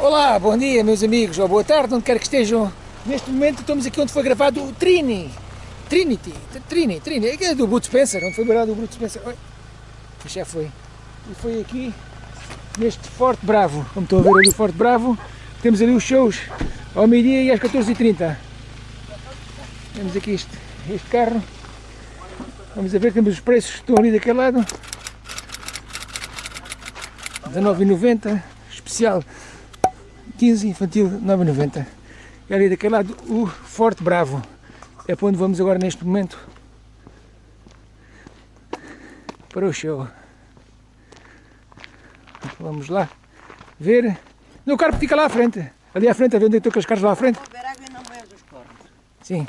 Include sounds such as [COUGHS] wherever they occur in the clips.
Olá, bom dia meus amigos, ou boa tarde, onde quer que estejam. Neste momento estamos aqui onde foi gravado o Trini. Trinity, Trini, Trini, é do Bruce Spencer, onde foi gravado o Bruce Spencer. Oi, já foi. E foi aqui, neste Forte Bravo, como estão a ver ali o Forte Bravo, temos ali os shows ao meio-dia e às 14h30. Temos aqui este, este carro, vamos a ver, temos os preços que estão ali daquele lado. 19,90, especial 15, infantil 9,90. E ali daquele lado o Forte Bravo. É para onde vamos agora neste momento. Para o show. Vamos lá ver. O carro fica lá à frente. Ali à frente, a ver onde estão aqueles carros lá à frente. Água e não os cornos. Sim.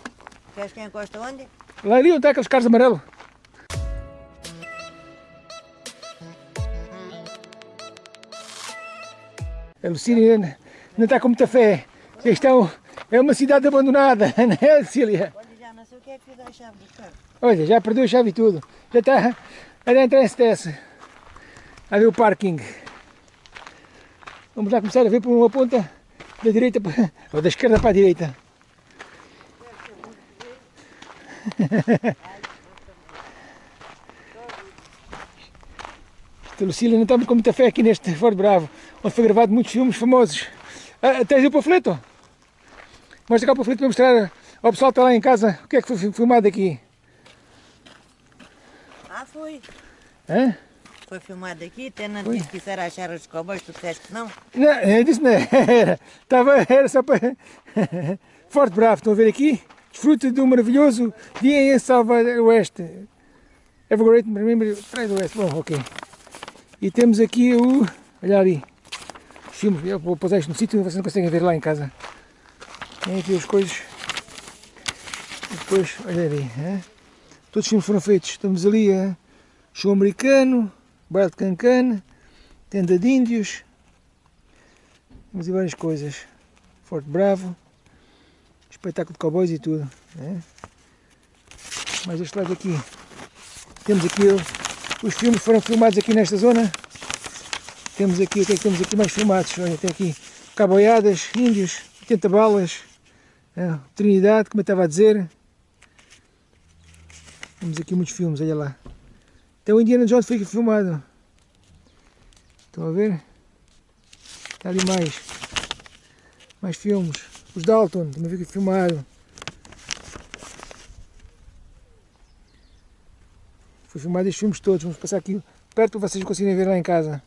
Queres que encosta onde? Lá ali onde está aqueles carros amarelos. A Lucília não está com muita fé. Estão, é uma cidade abandonada, [LAUGHS] não é, Lucília? Olha, já não sei o que é que fiz a chave do carro. Olha, já perdeu a chave e tudo. Já está a entrar em stress. A ver o parking. Vamos lá começar a ver por uma ponta da direita para, [LAUGHS] ou da esquerda para a direita. [LAUGHS] Lucília não está com muita fé aqui neste Ford Bravo, onde foi gravado muitos filmes famosos. Ah, tens o panfleto? Mostra cá o panfleto para mostrar ao pessoal que está lá em casa o que é que foi filmado aqui. Ah, foi. Hã? Foi filmado aqui, até não disse que era achar os cowboys, tu disseste que não. Não, eu disse não era. Estava, era só para... [LAUGHS] Forte Bravo, estão a ver aqui? Desfruta de um maravilhoso dia em Salvador Oeste. Evergreen, remember, Pride Oeste, bom, ok. E temos aqui o... olha ali. Filmes, eu vou pôr isto no sítio, vocês não conseguem ver lá em casa. Tem aqui as coisas. E depois, olha ali. Hein? Todos os filmes foram feitos. Estamos ali a... Show americano, baile de cancan, tenda de índios. Temos aí várias coisas. Forte Bravo, espetáculo de cowboys e tudo. Né? Mais este lado aqui. Temos aqui os filmes foram filmados aqui nesta zona. Temos aqui, o que é que temos aqui mais filmados? Olha, tem aqui caboiadas, índios, 80 balas, é, Trinidade, como eu estava a dizer. Temos aqui muitos filmes, olha lá. Até o Indiana Jones foi filmado. Estão a ver? Está ali mais. Mais filmes. Os Dalton, também foi aqui filmado. Foi filmado estes filmes todos. Vamos passar aqui perto para vocês conseguirem ver lá em casa.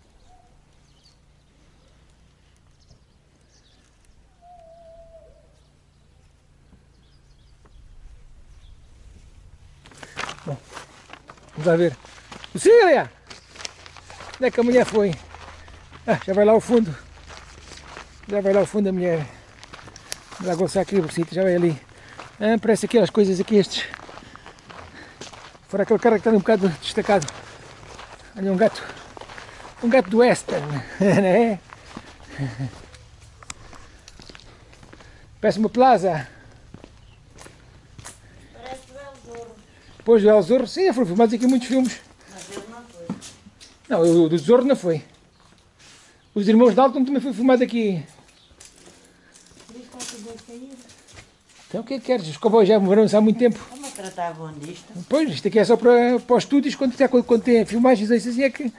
Vamos ver. Lucília! Onde é que a mulher foi? Ah, já vai lá ao fundo. Já vai lá ao fundo a mulher. Gostar aqui o sítio, já vai ali. Ah, parece aquelas coisas aqui, estes. Fora aquele cara que está um bocado destacado. Olha um gato. Um gato do western, [LAUGHS] não é? Parece uma plaza. Parece o El Pois, o El Zorro, sim, foram filmados aqui muitos filmes. Mas ele não foi. Não, o do Zorro não foi. Os Irmãos Dalton também foi filmado aqui. Então o que é que queres? Os cowboys já moraram há muito tempo. Pois, isto aqui é só para, para os estúdios, quando, quando, quando tem filmagens assim é que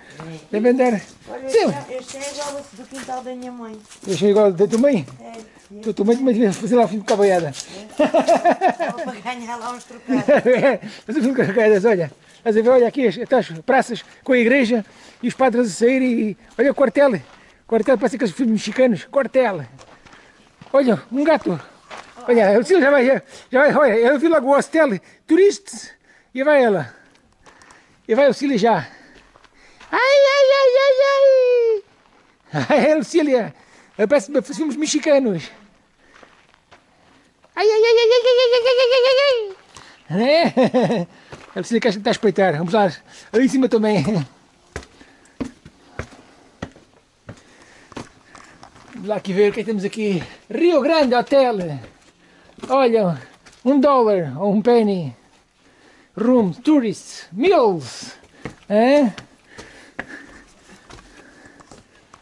devem dar. Olha, este, este é igual ao do quintal da minha mãe. Eu achei igual da tua mãe. É, Tu também devia fazer lá o filme de cabaiada. estava para ganhar lá uns trocados. Mas [LAUGHS] o filme de cabaiadas, olha. Estás a ver, olha aqui as, as praças com a igreja e os padres a sair e olha o quartel. Quartel parece aqueles filmes mexicanos. Quartel. Olha, um gato. Olha, a Lucila já vai, já vai, olha, eu vi o hostel, turistas, e vai ela. E vai a Lucília já. Ai, ai, ai, ai, ai. Ai, Lucília, parece filmes mexicanos. Ai, ai, ai, ai, ai, ai, ai, ai, ai, ai, ai. É? A Lucília quer tentar espreitar. Vamos lá, ali em cima também. Vamos lá aqui ver o que é que temos aqui. Rio Grande Hotel. Olha, um dólar ou um penny. Room, tourists, meals. É?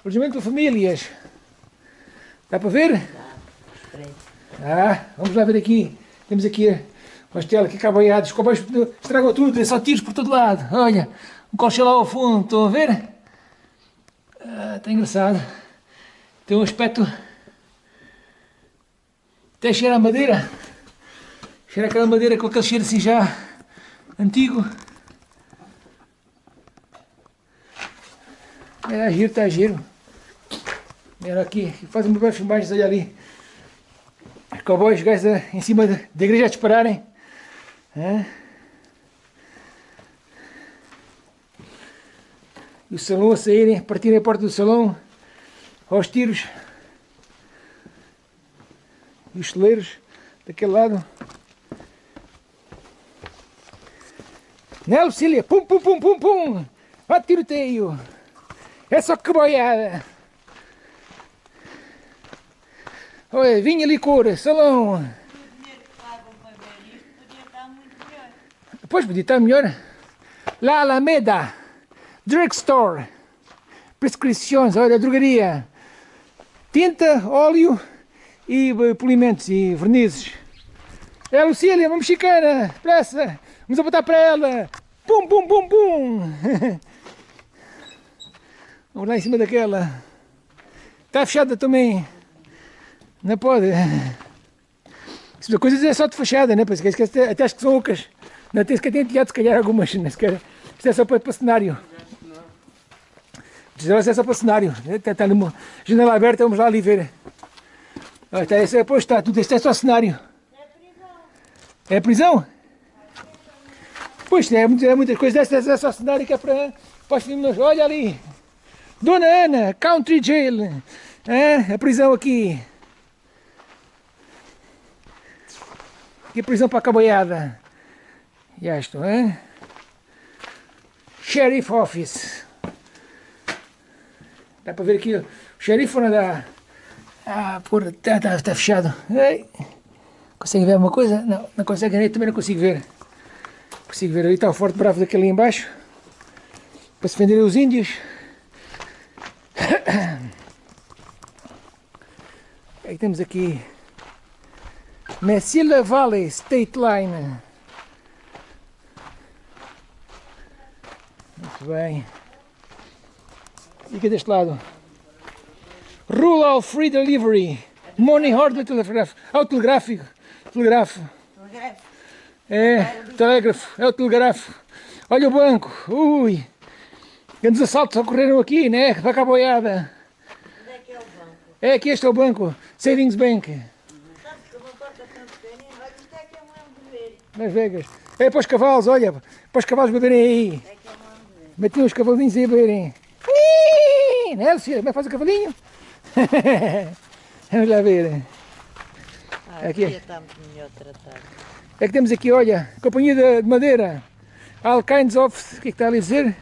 Alojamento para famílias. Dá para ver? Ah, vamos lá ver aqui. Temos aqui uma estela que acaba aí, os cowboys estragam tudo, é só tiros por todo lado. Olha, um coche lá ao fundo, estão a ver? Ah, está engraçado. Tem um aspecto... Até cheira a madeira. Cheira aquela madeira com aquele cheiro assim já antigo. É giro, está giro. Era aqui, faz uma boa filmagens, olha ali. Os cowboys, os gajos da- em cima da, da igreja a dispararem. Hã? E o salão a saírem, partirem a porta do salão aos tiros. E os celeiros daquele lado. Né, Lucília? Pum, pum, pum, pum, pum! Ó tiroteio! É só que boiada! Olha, vinha licor, salão! Pois podia estar melhor. La Alameda, Drugstore, prescrições, olha, drogaria, tinta, óleo e eh, polimentos e vernizes. É a Lucília, uma mexicana, depressa, vamos apontar para ela. Pum, pum, pum, pum. [LAUGHS] Vamos lá em cima daquela. Está fechada também. Não pode. Isso coisas é só de fachada, né? Porque esquece, até acho que são ocas. Não tem sequer tem se calhar algumas, nem sequer. Isto é só para, para cenário. Isto é só para cenário. Está, está numa janela aberta, vamos lá ali ver. Ah, está, esse, pois está, tudo isto é só cenário. É prisão? Pois, é, muito- é muitas coisas dessas, é só cenário que é para, os filmes. Olha ali. Dona Ana, Country Jail. É, a prisão aqui. A prisão para caboiada. E isto, hein? Sheriff Office. Dá para ver aqui o xerife dá? Ah, porra, está tá, tá fechado. Ei. Consegue ver alguma coisa? Não, não consegue ver, também não consigo ver. Consigo ver ali, está o Forte Bravo daquele ali embaixo. Para se vender os índios. [COUGHS] Aí temos aqui Messila Valley State Line. Muito bem. Fica deste lado. Rural Free Delivery. Money Order Telegráfico. Autotelegráfico. Telegráfico. Telegrafo. É, telégrafo. É o telegráfico. Olha o banco. Ui. Grandes assaltos ocorreram aqui, né? Para cá boiada. Onde é que é o banco? É, aqui este é o banco. Savings Bank. Que é que. Las Vegas. É para os cavalos, olha. Para os cavalos beberem aí. É que. Metiam os cavalinhos aí a beberem. Né, Lucia? Como é que faz o cavalinho? [LAUGHS] Vamos lá ver. Ah, Aqui. aqui está muito melhor tratado. É que temos aqui, olha, companhia de, de madeira. All kinds of, o que é que está ali a dizer?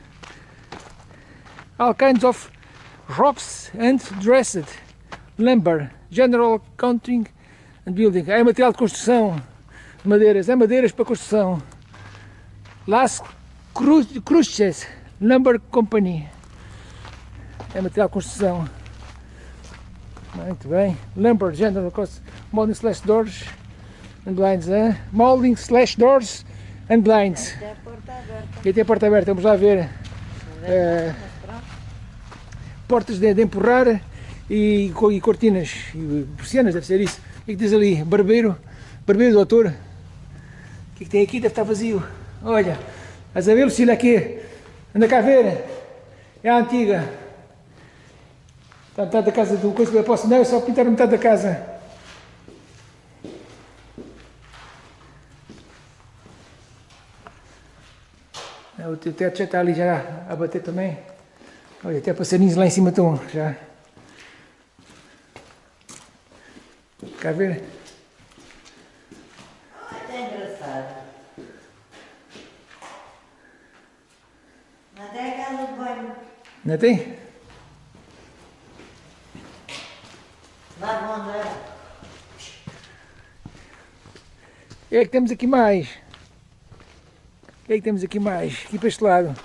All kinds of ropes and dressed lumber, general counting and building. É material de construção, madeiras, é madeiras para construção. Las Cru- Cruces Lumber Company. É material de construção. Muito bem. Lumber, general cost, molding slash doors and blinds, hein? Molding slash doors and blinds. Até a porta aberta. E tem a porta aberta, vamos lá ver. Pronto. portas de, de empurrar e, e cortinas e persianas, deve ser isso. O que é que diz ali? Barbeiro, barbeiro do autor. O que é que tem aqui? Deve estar vazio. Olha, estás a ver, Lucília, aqui? Anda cá a ver. É a antiga. Está metade da casa do coisa eu posso não, é só pintar metade da casa. É, O teu teto já está ali já a bater também. Olha, até passarinhos lá em cima estão já. Cá ver? É engraçado. Até a casa de banho. Não tem? Lá vão andar. O que é que temos aqui mais? Que é que temos aqui mais? Aqui para este lado.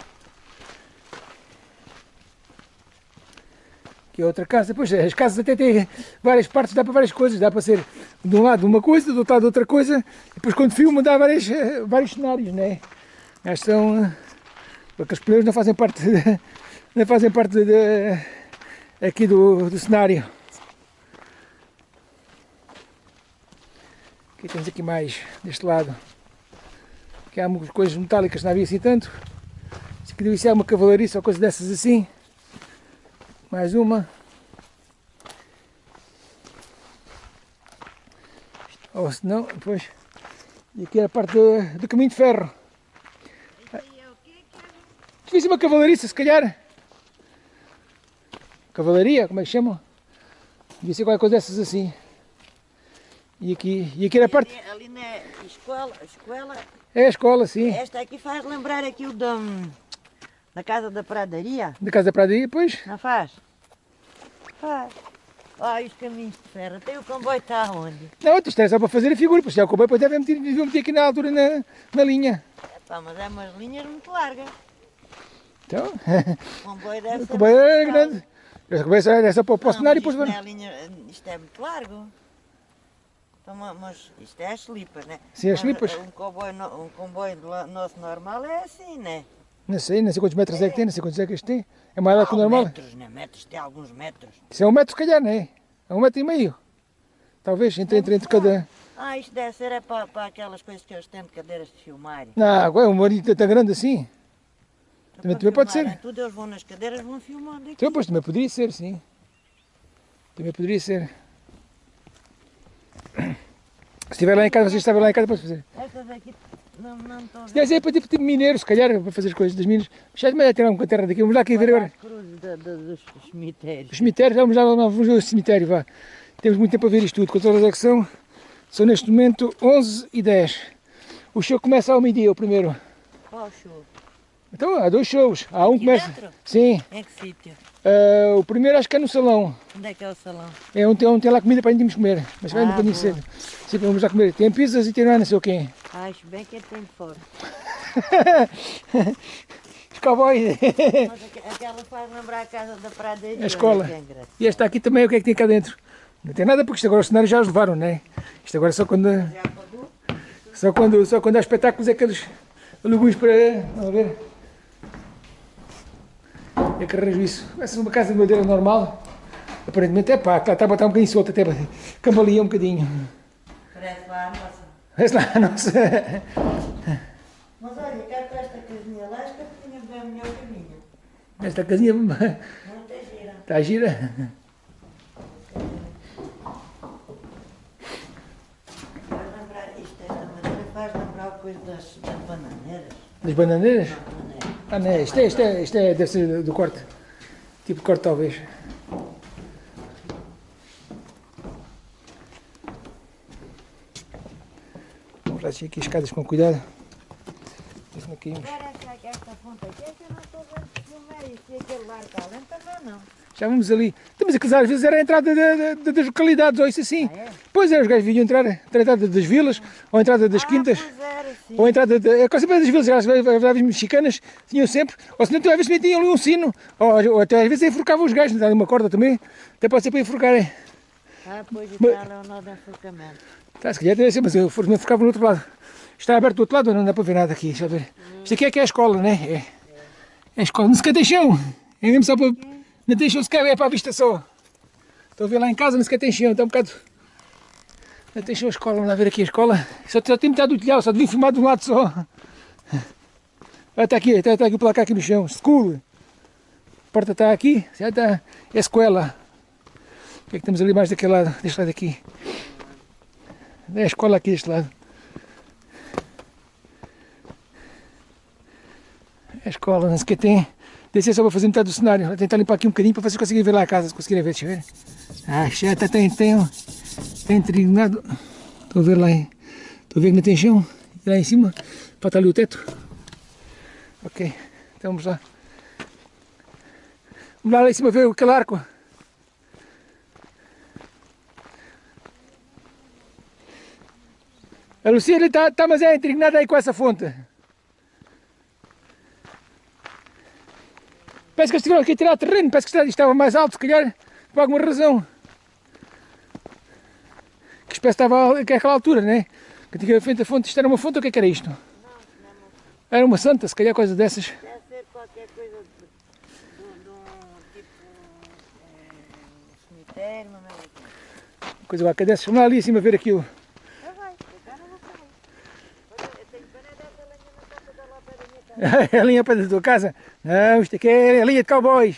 Aqui é outra casa. Pois as casas até têm várias partes, dá para várias coisas. Dá para ser de um lado uma coisa, do outro lado outra coisa. Depois quando filma dá várias, eh, vários cenários, né? Mas são... Porque os pneus não fazem parte, de, [LAUGHS] não fazem parte de, aqui do, do cenário. Aqui temos aqui mais, deste lado. Aqui há algumas coisas metálicas, não havia assim tanto. Se deve ser uma cavalariça ou coisa dessas assim. Mais uma. Ou se não, depois. E aqui era a parte do, do caminho de ferro. Devia uma cavalariça, se calhar. Cavalaria, como é que chamam? Devia ser qualquer coisa dessas assim. E aqui, e aqui era a parte. Ali, ali na escola, escola. É a escola, sim. Esta aqui faz lembrar aqui o da, da casa da pradaria. Da casa da pradaria, pois. Não faz? Faz. Olha os caminhos de ferro. Tem o comboio está onde? Não, isto é só para fazer a figura, porque o comboio depois deve meter, meter aqui na altura na, na linha. É pá, mas é umas linhas muito largas. Então, O comboio deve [LAUGHS] o ser. comboio muito é grande. Esta começa é só para o cenário e depois isto, é linha, isto é muito largo. Então, ma- mas isto é as slipas, né? Sim, as Mas, slipas. Um comboio, um comboio nosso normal é assim, né? Não sei, não sei quantos metros é que tem, não sei quantos é que este tem. É mais largo que o Há normal. Metros, né? Metros, tem alguns metros. Isso é um metro, se calhar, não é? É um metro e meio. Talvez, entre, entre, entre cada. Ah, isto deve ser é para, para aquelas coisas que eles têm de cadeiras de filmar. Não, agora um marido tão grande assim. Também- também pode ser. Tudo eles vão nas cadeiras, vão filmando. Então, pois também poderia ser, sim. Também poderia ser. Se estiver lá em casa, vocês estavam lá em casa, pode fazer. Estas aqui não, não estão a ver. Deve ser para tipo, tipo mineiro, se calhar, para fazer as coisas das minas. Já de tirar um terra daqui. Vamos lá aqui ver agora. as cruzes da- da- dos cemitérios. Os cemitérios, vamos lá, vamos ver o cemitério, vá. Temos muito tempo a ver isto tudo. Quantas horas é que são? São neste momento 11 e 10. O show começa ao meio-dia, o primeiro. Qual show? Então, há dois shows. Há um que Aqui começa. dentro? Sim. Em que sítio? Ah, o primeiro acho que é no salão. Onde é que é o salão? É onde tem, onde tem lá comida para a gente comer. Mas vai Ah, bocadinho boa. cedo. Sim, vamos lá comer. Tem pizzas e tem lá não sei o quê. Ah, acho bem que ele tem de fora. [LAUGHS] Os cowboys. Aquela faz lembrar a casa da pradaria. A escola. engraçado. E esta aqui também, o que é que tem cá dentro? Não tem nada porque isto agora os cenários já os levaram, não é? Isto agora só quando, só quando, só quando há espetáculos é que eles alugam para. Vamos ver. É que arranjo isso. Essa é uma casa de madeira normal. Aparentemente é pá, está a botar um bocadinho solta, até cambalia um bocadinho. Parece lá a nossa. Vê lá, não sei. Mas olha, cá com esta casinha lá, esta tinha bem melhor caminho. Esta casinha Não tem gira. está gira. Faz lembrar, isto, esta madeira faz lembrar coisa das, das bananeiras. Das bananeiras? Bananeira. Ah, não é. Isto é, isto é, isto é deve ser do corte. Tipo de corte, talvez. Vamos lá descer aqui as escadas com cuidado. Isso não caímos. Parece que esta ponta aqui, é que eu não estou vendo que filme é isto. E aquele lar cá dentro também não. Já vamos ali. Mas aqueles às vezes era a entrada da- da- da- das localidades, ou isso assim. Ah, é? Pois é, os gajos vinham entrar, a entrada das vilas, ou a entrada das quintas. Ah, era, sim. Ou a entrada é quase das vilas, as aves mexicanas tinham sempre, ou se não, às vezes também tinham ali um sino, ou, ou até às vezes enforcavam os gajos, não uma corda também, até pode ser para enforcarem. Ah, pois e tal, é o nó de enforcamento. Tá, se calhar deve ser, mas eu for- me enforcava no outro lado. Está aberto do outro lado, não dá para ver nada aqui, deixa eu ver. Isto aqui é que é a escola, né? É, é a escola, não sequer tem chão, é mesmo só para, não chão sequer, é para a vista só. Estou a ver lá em casa, não sequer tem chão, está um bocado... Não tem chão a escola, vamos lá ver aqui a escola. Só, só tem metade do telhado, só devia filmar de um lado só. Ah, está aqui, está, está aqui o placar aqui no chão, school. A porta está aqui, já está, é a escola. O que é que temos ali mais daquele lado, deste lado aqui? É a escola aqui deste lado. É a escola, não o que tem. Descer só para fazer metade do cenário. Vou tentar limpar aqui um bocadinho para vocês conseguirem ver lá a casa, se conseguirem ver, deixa eu ver. Ah, já está, tem, tem, tem trignado. Estou a ver lá, estou a ver que não tem chão. E lá em cima, falta ali o teto. Ok, então vamos lá. Vamos lá, lá em cima ver aquele arco. A Lucia está tá, mas é intrignada aí com essa fonte. Parece que eles tiveram aqui a tirar terreno, parece que isto estava mais alto, se calhar, por alguma razão. Que espécie estava àquela altura, né? Que antigamente a fonte, isto era uma fonte ou o que é que era isto? Era uma santa, se calhar coisa dessas. Deve ser qualquer coisa de, de, de um tipo é, cemitério, mas não é aqui. Coisa qualquer dessas. Vamos lá ali acima ver aquilo. Já vai, agora não sai. Olha, eu tenho pena dessa lenha na casa da lá para da minha casa. É a [LAUGHS] linha para da tua casa? Não, isto aqui é a linha de cowboys.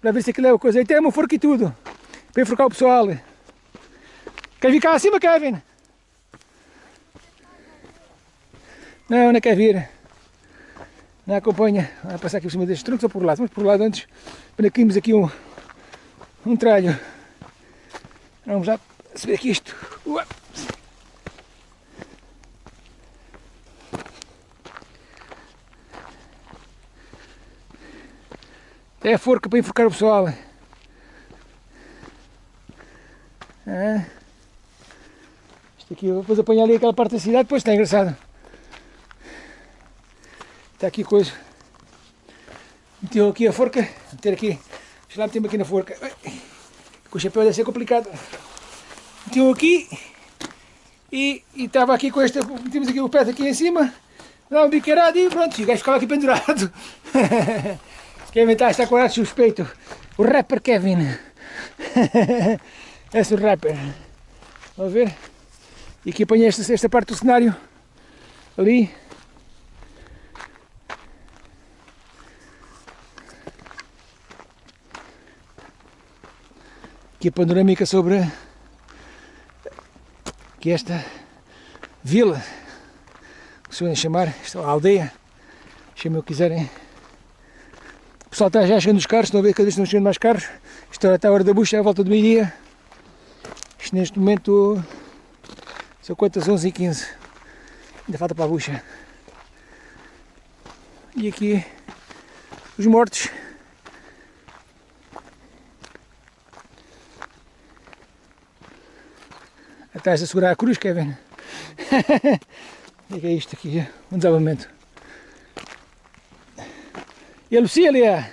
Para ver se aquilo é uma coisa. E tem uma forca e tudo. Para enforcar o pessoal. Quer vir cá acima, Kevin? Não, não quer vir. Não acompanha. Vai passar aqui por cima destes troncos ou por lá. Vamos por lá antes. Para caímos aqui um, um tralho. Vamos já subir aqui isto. Ua. É a forca para enforcar o pessoal. Ah. Isto aqui, depois apanhar ali aquela parte da cidade, depois está engraçado. Está aqui coisa. Meteu aqui a forca, meter aqui, deixa lá meter aqui na forca. Com o chapéu deve ser complicado. Meteu aqui e e estava aqui com esta, metemos aqui o pé aqui em cima, dá um biqueirado e pronto, o gajo ficava aqui pendurado. [LAUGHS] Kevin está, com ar suspeito. O rapper Kevin. [LAUGHS] Esse é o rapper. Vamos ver. E aqui esta, esta parte do cenário. Ali. Aqui a panorâmica sobre que esta vila, se podem chamar, esta aldeia, chamem o que quiserem. O pessoal está já chegando os carros, estão a ver cada vez estão chegando mais carros. Isto está a hora da bucha, à volta do meio-dia. Isto neste momento são quantas? 11 e 15. Ainda falta para a bucha. E aqui os mortos. Estás a segurar a cruz, Kevin? [LAUGHS] O que é isto aqui? Um desabamento. E a Lucília?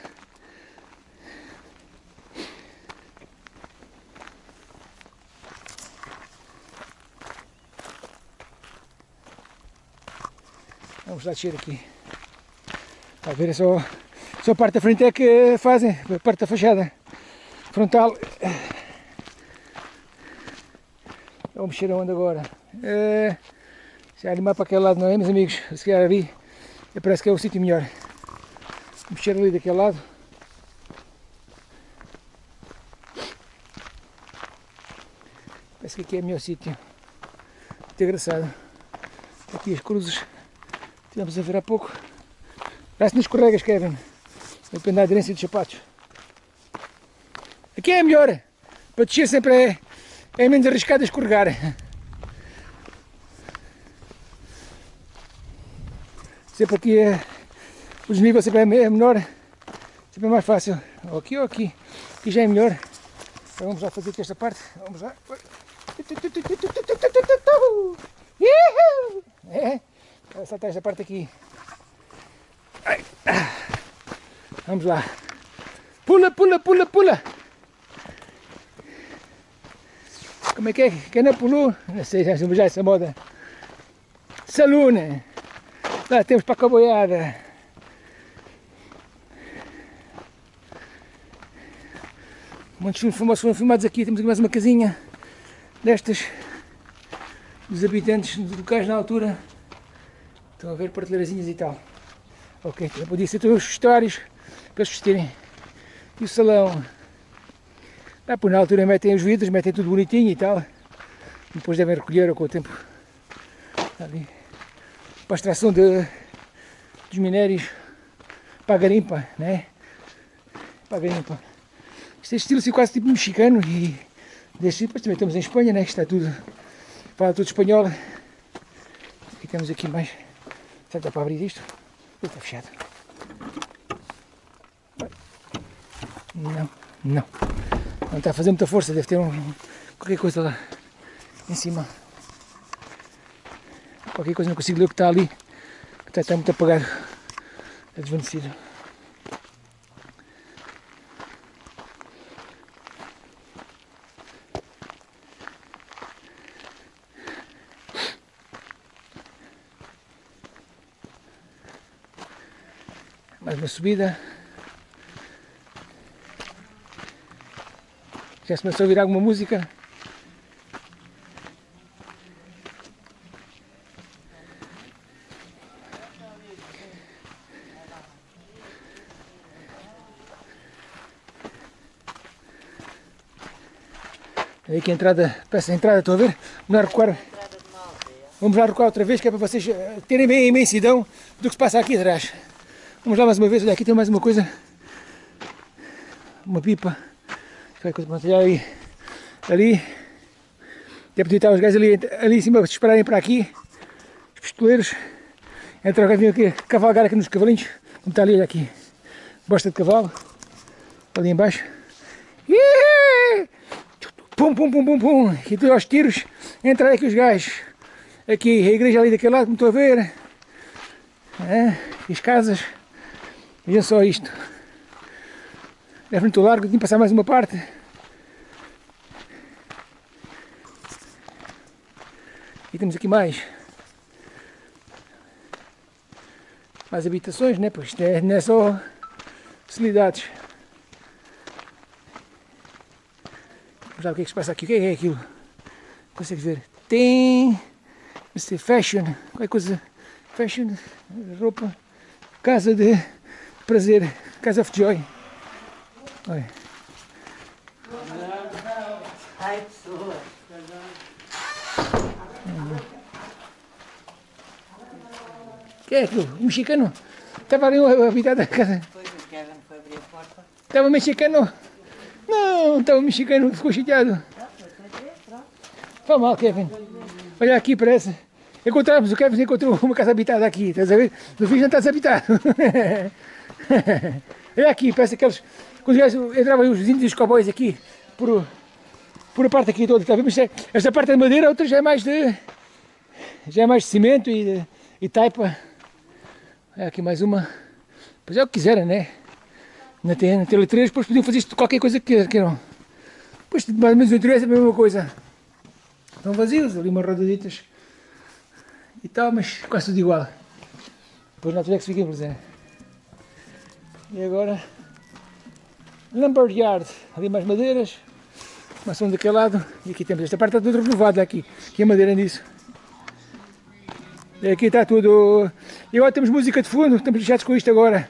Vamos lá descer aqui. Está ver, só, só a parte da frente é que fazem, a parte da fachada frontal. Vamos mexer aonde agora? É, se animar para aquele lado não é, meus amigos? Se calhar ali, parece que é o sítio melhor. Mexer ali daquele lado. Parece que aqui é o melhor sítio. Muito engraçado. Aqui as cruzes. Tivemos a ver há pouco. Parece nas escorregas, Kevin. Depende da aderência dos sapatos. Aqui é melhor. Para descer sempre é, é menos arriscado a escorregar. Sempre aqui é, o desnível sempre é menor, sempre é mais fácil. Ou aqui ou aqui. Aqui já é melhor. Então vamos lá fazer aqui esta parte. Vamos lá. É, saltar esta parte aqui. Vamos lá. Pula, pula, pula, pula. Como é que é? Quem não pulou? Não sei, já já essa moda. Salune. Lá temos para a boiada. Muitos filmes foram filmados aqui. Temos aqui mais uma casinha destas dos habitantes locais na altura. Estão a ver prateleirazinhas e tal. Ok, também podia ser todos os vestuários para eles vestirem. E o salão. Ah, por na altura metem os vidros, metem tudo bonitinho e tal. Depois devem recolher com o tempo. Ali. Para a extração de, dos minérios. Para a garimpa, né? Para a garimpa. Isto é estilo assim, quase tipo mexicano e deste tipo, também estamos em Espanha, né? Está tudo, fala tudo espanhol. E temos aqui mais. Será que dá para abrir isto? Está fechado. Não, não. Não está a fazer muita força, deve ter um, qualquer coisa lá em cima. Qualquer coisa, não consigo ler o que está ali. Está, está muito apagado. É desvanecido. Mais uma subida. Já se começou a ouvir alguma música. Aí que a entrada, peça a entrada, estão a ver? Vamos lá recuar, vamos lá recuar outra vez, que é para vocês eh, terem bem a imensidão do que se passa aqui atrás. Vamos lá mais uma vez, olha aqui tem mais uma coisa. Uma pipa. Vai coisa olha ali. Ali. Deve podia estar os gajos ali, ali em cima para esperarem para aqui. Os pistoleiros. Entram aqui, aqui, cavalgar aqui nos cavalinhos. Como está ali, aqui. Bosta de cavalo. Ali embaixo. Iiii! Pum, pum, pum, pum, pum. E tu aos tiros. Entra aqui os gajos. Aqui, a igreja ali daquele lado, como estou a ver. É, as casas. Vejam só isto. É muito largo, tinha que passar mais uma parte. E temos aqui mais. Mais habitações, né? Pois isto é, não é só facilidades. Vamos lá o que é que se passa aqui. O que é aquilo? Consegue ver? Tem. Mr. Fashion. Qualquer coisa. Fashion. Roupa. Casa de prazer. Casa of Joy. Olha. Ai, pessoa. O que é aquilo? Um mexicano? Estava ali habitado da casa. Depois o Kevin foi abrir a porta. Estava mexicano. Não, estava mexicano, ficou chateado. Foi mal, Kevin. Olha aqui, parece. Encontramos, o Kevin encontrou uma casa habitada aqui, estás a ver? No fim já está desabitado. [LAUGHS] Olha [LAUGHS] aqui, parece aqueles. Quando entravam os índios e os cowboys aqui, por, por a parte aqui toda, está? Mas é- esta parte é de madeira, a outra já é mais de. Já é mais de cimento e, de, e taipa. Olha aqui mais uma. Pois é o que quiserem, né? Tem, ainda tem letreiros, depois podiam fazer isto qualquer coisa que queiram. Pois mais ou menos o interior é a mesma coisa. Estão vazios, ali umas rodaditas e tal, mas quase tudo igual. Depois na altura é que se fica por exemplo. E agora, Lumberyard, ali mais madeiras, maçã daquele lado, e aqui temos, esta parte está tudo renovada aqui, aqui a madeira nisso. E aqui está tudo, e agora temos música de fundo, estamos lixados com isto agora.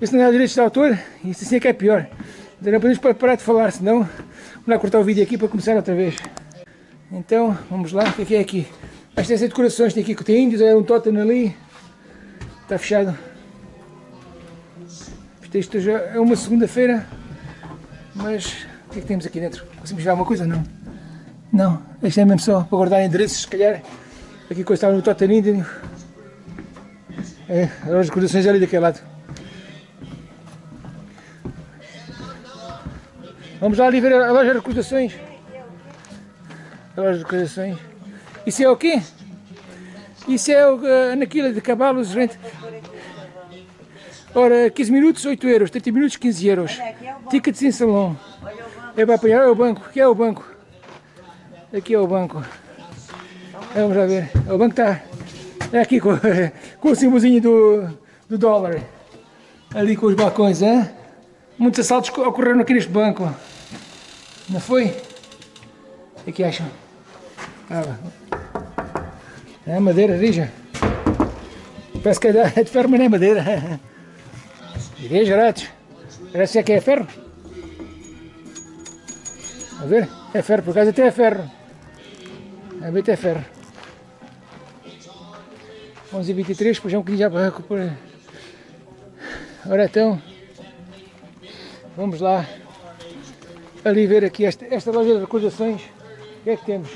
Isso não é direitos de autor, isso assim é que é pior. Ainda não podemos parar de falar, senão vamos lá cortar o vídeo aqui para começar outra vez. Então, vamos lá, o que é que é aqui? Esta é decorações, tem aqui que tem índios, é um totem ali, está fechado. Isto, já é uma segunda-feira, mas o que é que temos aqui dentro? Conseguimos ver alguma coisa? Não. Não, isto é mesmo só para guardar endereços, se calhar. Aqui coisa estava no totem índio. É, as decorações ali daquele lado. Vamos lá ali ver a loja de recordações. A loja de recordações. Isso é o quê? Isso é o uh, naquilo de cavalos, gente. Ora, 15 minutos, 8 euros. 30 minutos, 15 euros. Tickets em salão. É para apanhar, é o banco. Aqui é o banco. Aqui é o banco. É, vamos lá ver. O banco está é aqui com, [LAUGHS] com o símbolozinho do, do dólar. Ali com os balcões, hein? Muitos assaltos ocorreram aqui neste banco. Não foi? O que, é acham? Ah, é madeira rija. Parece que [LAUGHS] é de ferro, mas não é madeira. [LAUGHS] Igreja grátis. Parece que é ferro. A ver? É ferro, por acaso até é ferro. A ver, até é ferro. 11h23, depois é um bocadinho já para recuperar. Ora então, vamos lá ali ver aqui esta, esta loja de recordações. O que é que temos?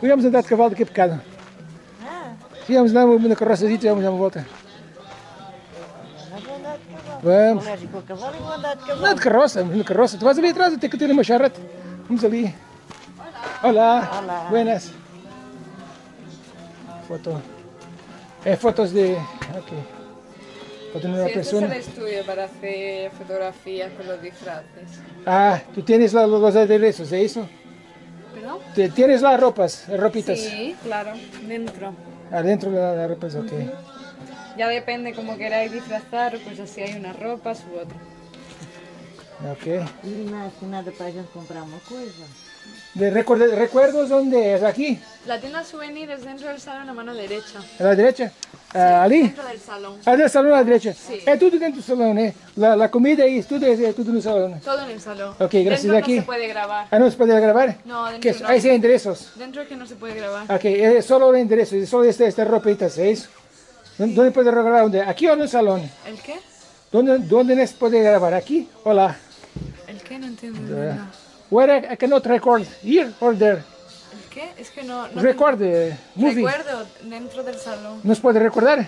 Podíamos andar de cavalo daqui a bocado. Ah, Íamos dar uma, na carroçadita e vamos dar uma volta. Carroça, vamos na carroça. Tu vais ali atrás, até que uma charrete. Vamos ali. Olá. Olá. Buenas. Foto. É fotos de... Ok. Foto de una Sí, este es el persona. estudio para hacer fotografías con los disfraces. Ah, tú tienes la- los aderezos, ¿es eso? ¿Perdón? Te- Tienes las ropas, ropitas. Sí, claro, dentro. Adentro de las ropas, ok. Ya depende como queráis disfrazar, pues así hay unas ropas u otras. Ok. E mais que nada para a gente comprar uma coisa. De recuerdo- ¿Recuerdos dónde es? ¿Aquí? La tienda souvenir es dentro del salón a mano derecha. ¿A la derecha? Ah, ¿Ali? Dentro del salón. Ah, del salão à direita. Sim. É tudo dentro do salão, né? La, la comida e isso tudo é, é tudo no salão. Todo en el salón. Ok, gracias, Dentro aquí. no se puede grabar. Ah, não se pode gravar? No, dentro Que es- no. Ahí sí hay endereços. Dentro es que no se puede grabar. Ok, é só o endereço, é só esta, esta ropitas, é isso? ¿Dónde pode gravar? Onde? Aqui ou no salão? ¿El qué? ¿Dónde, dónde se pode gravar? Aqui ou lá? ¿El qué? No entiendo. de verdad. Where I, I cannot record, here or there? ¿El qué? Es que no... no Record, eh, movie. Recuerdo, dentro del salón. Não se pode recordar?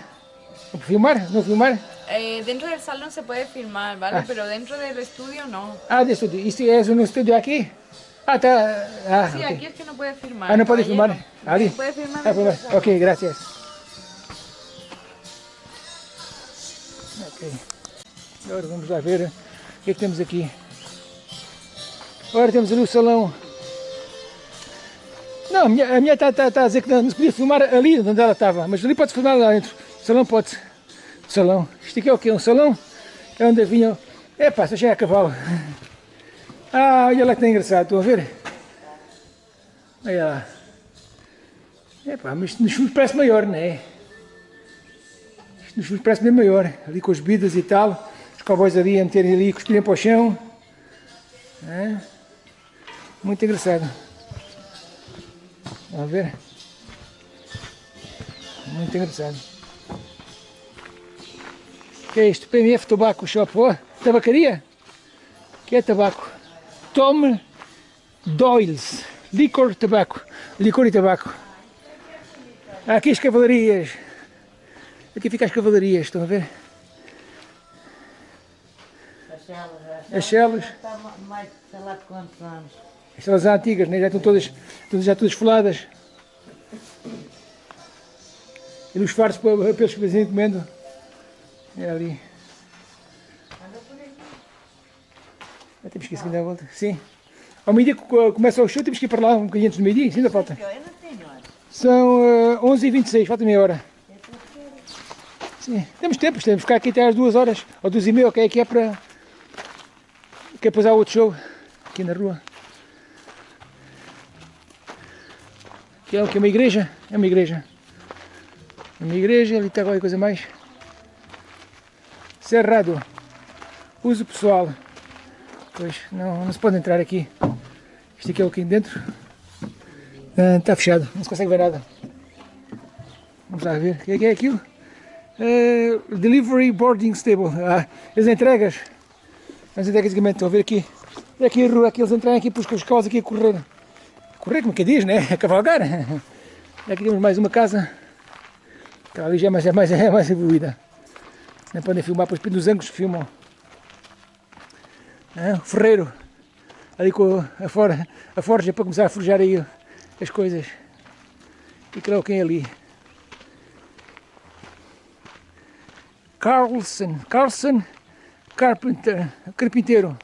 Filmar? Não filmar? Eh, dentro del salón se puede filmar, ¿vale? Pero dentro del estudio no. Ah, de estúdio. Isto é um estúdio aqui? Ah, tá. Ah, Sí, ok. aquí es que no puede filmar. Ah, não pode caballero. filmar? Ali? Puede filmar. Ah, dentro del filmar. salón. Ok, gracias. Ok. Agora vamos lá ver o que, é que temos aqui. Agora temos ali o salão. Não, a minha, a minha está tá, tá a dizer que não, não se podia filmar ali onde ela estava, mas ali pode filmar lá dentro. O salão pode. O salão. Isto aqui é o quê? Um salão? É onde vinham. Epá, só chega a cavalo. Ah, olha lá que está engraçado, estão a ver? Olha lá. Epá, mas nos parece maior, não é? Parece bem maior. Ali com as bebidas e tal. Os cowboys ali a meterem ali, cuspirem para o chão. É? Muito engraçado. Vamos ver? Muito engraçado. O que é isto? PMF Tobacco Shop. Oh, tabacaria? que é tabaco? Tom Doyle's. Licor tabaco. Licor e tabaco. Aqui as cavalarias. Aqui fica as cavalarias, estão a ver? As celas, as As celas. Está ma- mais, sei lá de quantos anos. As celas antigas, né? já estão todas, todas, já todas foladas. E nos fardos para para eles que vêm comendo. É ali. Já temos que ir seguindo a volta. Sim. Ao meio-dia começa o show, temos que ir para lá um bocadinho antes do meio-dia. Ainda falta. São eh, 11h26, falta meia hora. Sim, temos tempo, temos que ficar aqui até às 2 horas, ou 2 e meia, ok, que é para... Que é depois há outro show, aqui na rua. Que é o que? Uma igreja? É uma igreja. É Uma igreja, ali está qualquer coisa mais. Cerrado. Uso pessoal. Pois, não, não se pode entrar aqui. Isto aqui é o que dentro. Ah, Está fechado, não se consegue ver nada. Vamos lá ver. O que é, que é aquilo? Eh, delivery Boarding Stable. Ah, as entregas. As entregas de estão a ver aqui. E aqui a rua, aqui eles entram aqui para os cavalos aqui a correr. Correr, como é que diz, né? [LAUGHS] A cavalgar. Aqui temos mais uma casa. Ali já é mais, é mais, é mais evoluída. Não podem filmar, pois nos ângulos filmam. Ah, o ferreiro. Ali com a, for, a forja para começar a forjar aí as coisas. E creio quem é ali. Carlson, Carlson Carpenter, carpinteiro.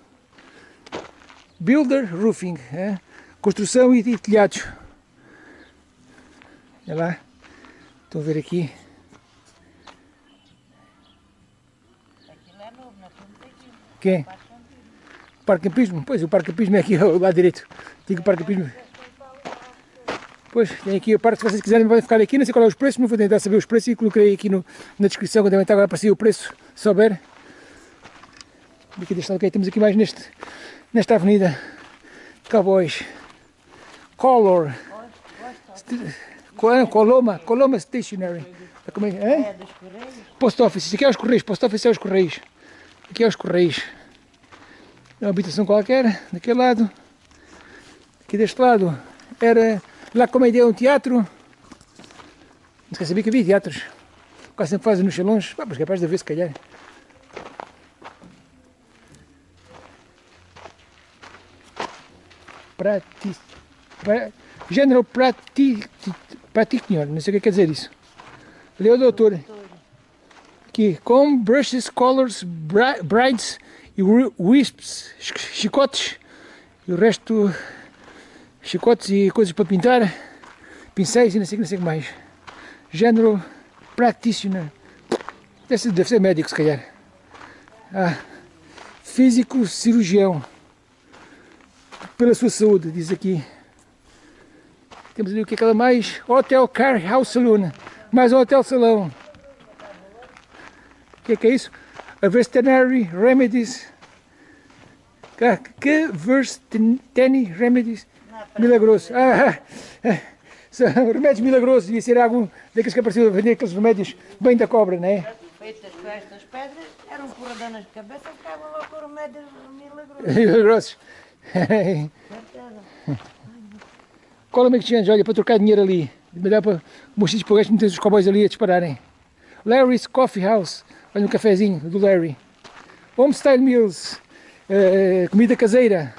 Builder Roofing, é? construção e, e telhados. Olha lá, estão a ver aqui. Aquilo é novo, aqui. Quem? Parque Campismo? Pois, o Parque Campismo é aqui ao lado direito. Digo Parque Campismo. Pois, tem aqui a parte, se vocês quiserem podem ficar aqui, não sei qual é os preços, não vou tentar saber os preços e coloquei aqui no, na descrição, quando devem estar agora para sair o preço, se souber. Aqui deste lado, ok, temos aqui mais neste, nesta avenida. Cowboys. Color. Coloma, Coloma Stationery. Como é? é? É dos Correios. Post Office, isso aqui é os Correios, Post Office é os Correios. Aqui é os Correios. É uma habitação qualquer, daquele lado. Aqui deste lado era lá como a ideia um teatro. Não se sabia que havia teatros. Quase sempre fazem nos salões. Ah, mas capaz de haver se calhar. Prati... pra- General Prati... Practitioner, não sei o que quer dizer isso. Ali é o doutor. Aqui, com brushes, colors, bri- brides e wi- wisps, ch- chicotes e o resto, chicotes e coisas para pintar, pincéis e não sei, não sei o que mais. General Practitioner. Ser, deve ser médico, se calhar. Ah, físico cirurgião. Pela sua saúde, diz aqui. Temos ali o que é aquela mais? Hotel Car House Saloon. Mais um hotel salão. O que é que é isso? A Veterinary Remedies. Que, que Veterinary Remedies milagrosos. Ah, ah, são remédios milagrosos. Devia ser algum daqueles que apareceu a vender aqueles remédios bem da cobra, não é? Feitas com estas pedras, eram porradonas de cabeça, ficavam lá com remédios milagrosos. [LAUGHS] Milagrosos. Certeza. Cola McChange, olha, para trocar dinheiro ali. Me dá para sítio para o gajo meter os cowboys ali a dispararem. Larry's Coffee House, olha um cafezinho do Larry. Homestyle Meals, eh, comida caseira,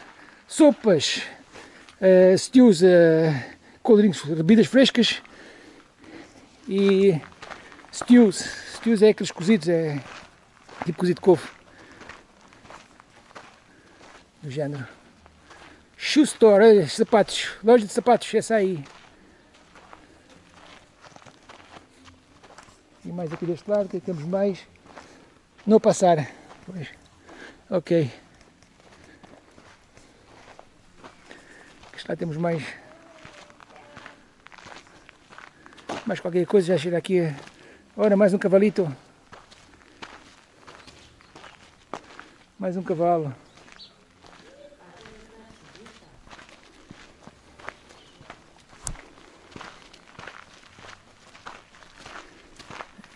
sopas, eh, stews, eh, coldrinks, bebidas frescas e stews. Stews é aqueles cozidos, é tipo cozido de couve. Do género. Shoe Store, sapatos, loja de sapatos, essa aí. E mais aqui deste lado, que temos mais? Não passar. Pois. Ok. Lá temos mais. Mais qualquer coisa, já chega aqui. Ora, mais um cavalito. Mais um cavalo.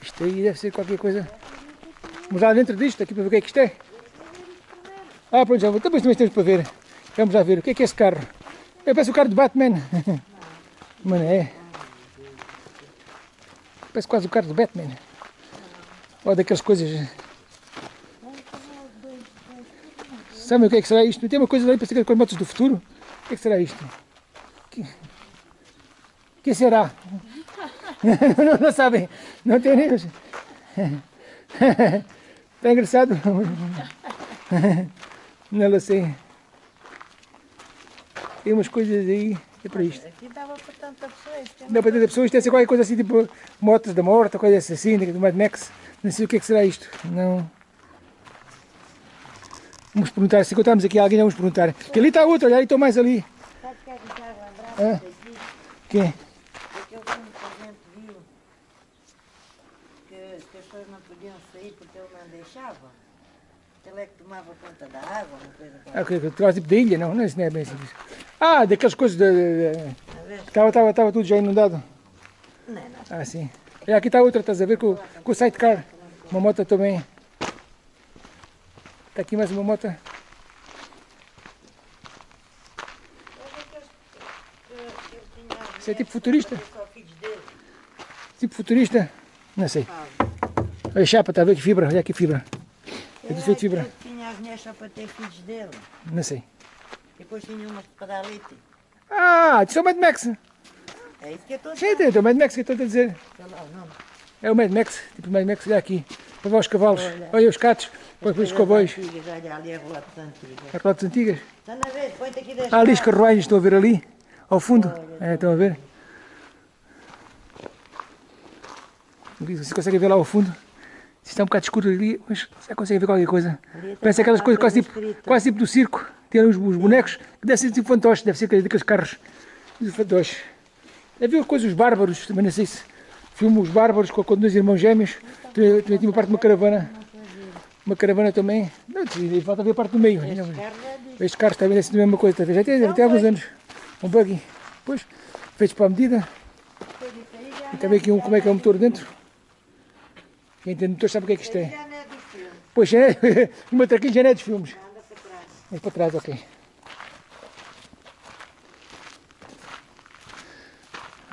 Isto aí deve ser qualquer coisa. Vamos lá dentro disto, aqui para ver o que é que isto é. Ah, pronto, já vou. Depois também temos para ver. Vamos lá ver o que é que é esse carro. É, parece o carro de Batman. [LAUGHS] Mano, é. Parece quase o carro do Batman. Olha daquelas coisas. Sabe o que é que será isto? Tem uma coisa ali para ser com as motos do futuro. O que é que será isto? Que, que será? [LAUGHS] não, não sabem. Não tem nem. Está [LAUGHS] engraçado. Não sei. Tem umas coisas aí. É para isto. Aqui dava para tanta pessoa. é Dá para ter pessoas, isto deve ser qualquer coisa assim, tipo motos da morte, coisa assim, do Mad Max. Não sei o que é que será isto. Não. Vamos perguntar, se encontrarmos aqui alguém, vamos perguntar. Que ali está outro, olha, ali estou mais ali. Sabe o que é que faz lembrar Hã? daqui? Quem? Aquele filme que a gente viu que, que as pessoas não podiam sair porque ele não deixava. Ele é que tomava conta da água, uma coisa Ah, qualquer. que, que, que, tipo de ilha, não, não, isso não é bem assim. Ah, daquelas coisas de, de, de, A ver? Estava, estava, estava tudo já inundado. Não, não. Ah, sim. E aqui está outra, estás a ver, com, com o sidecar. Uma moto também. Está aqui mais uma moto. Isso é tipo futurista? Tipo futurista? Não sei. Olha a chapa, está a ver que fibra? Olha aqui fibra. É tudo feito de fibra. Tinha as mulheres só para ter filhos dele. Não sei. E depois tinha umas para dar leite. Ah, isso é o Mad Max. É isso que eu estou a Sim, dizer. é o Mad Max que eu estou a dizer. Olha. É o Mad Max, tipo Mad Max, olha aqui. Para os cavalos. Olha. Olha os catos. Para ver os cowboys. Antigas, Olha ali a relatos antigas. As rodas antigas. Estão a ver? Põe-te aqui das Há ali as carruagens, estão a ver ali? Ao fundo? É, estão a ver? Você consegue ver lá ao fundo? Está um bocado escuro ali, mas você consegue ver qualquer coisa. Parece aquelas coisas quase tipo, quase tipo do circo. Tem ali os, os bonecos, que deve ser tipo fantoches, deve ser daqueles carros de fantoches. Deve ver coisas, os bárbaros, também não sei se filme Os Bárbaros com, com dois irmãos gêmeos. Também, tinha uma parte de uma caravana. Uma caravana também. Não, falta ver a parte do meio. Este carro é disso. Estes carros também deve ser a mesma coisa, já tem, ter alguns anos. Um buggy. Pois, feitos para a medida. E também aqui um, como é que é o motor dentro. Quem tem motor sabe o que é que isto é. É. Pois, é, o meu traquilho já não é dos filmes. [LAUGHS] Anda para trás. Mas para trás, ok.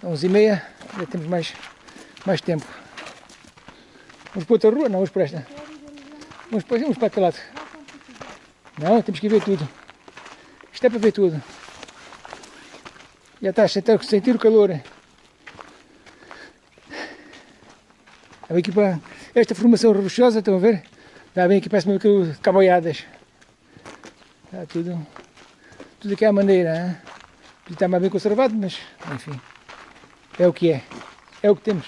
Onze e meia, já temos mais, mais tempo. Vamos para outra rua? Não, vamos para esta. Vamos para, vamos para aquele lado. Não, temos que ver tudo. Isto é para ver tudo. Já está a sentir, sentir o calor. Está bem aqui para esta formação rochosa, estão a ver? Está bem aqui, parece mesmo aquilo de caboiadas. Está tudo, tudo aqui à maneira. Hein? Podia estar mais bem conservado, mas enfim. É o que é. É o que temos.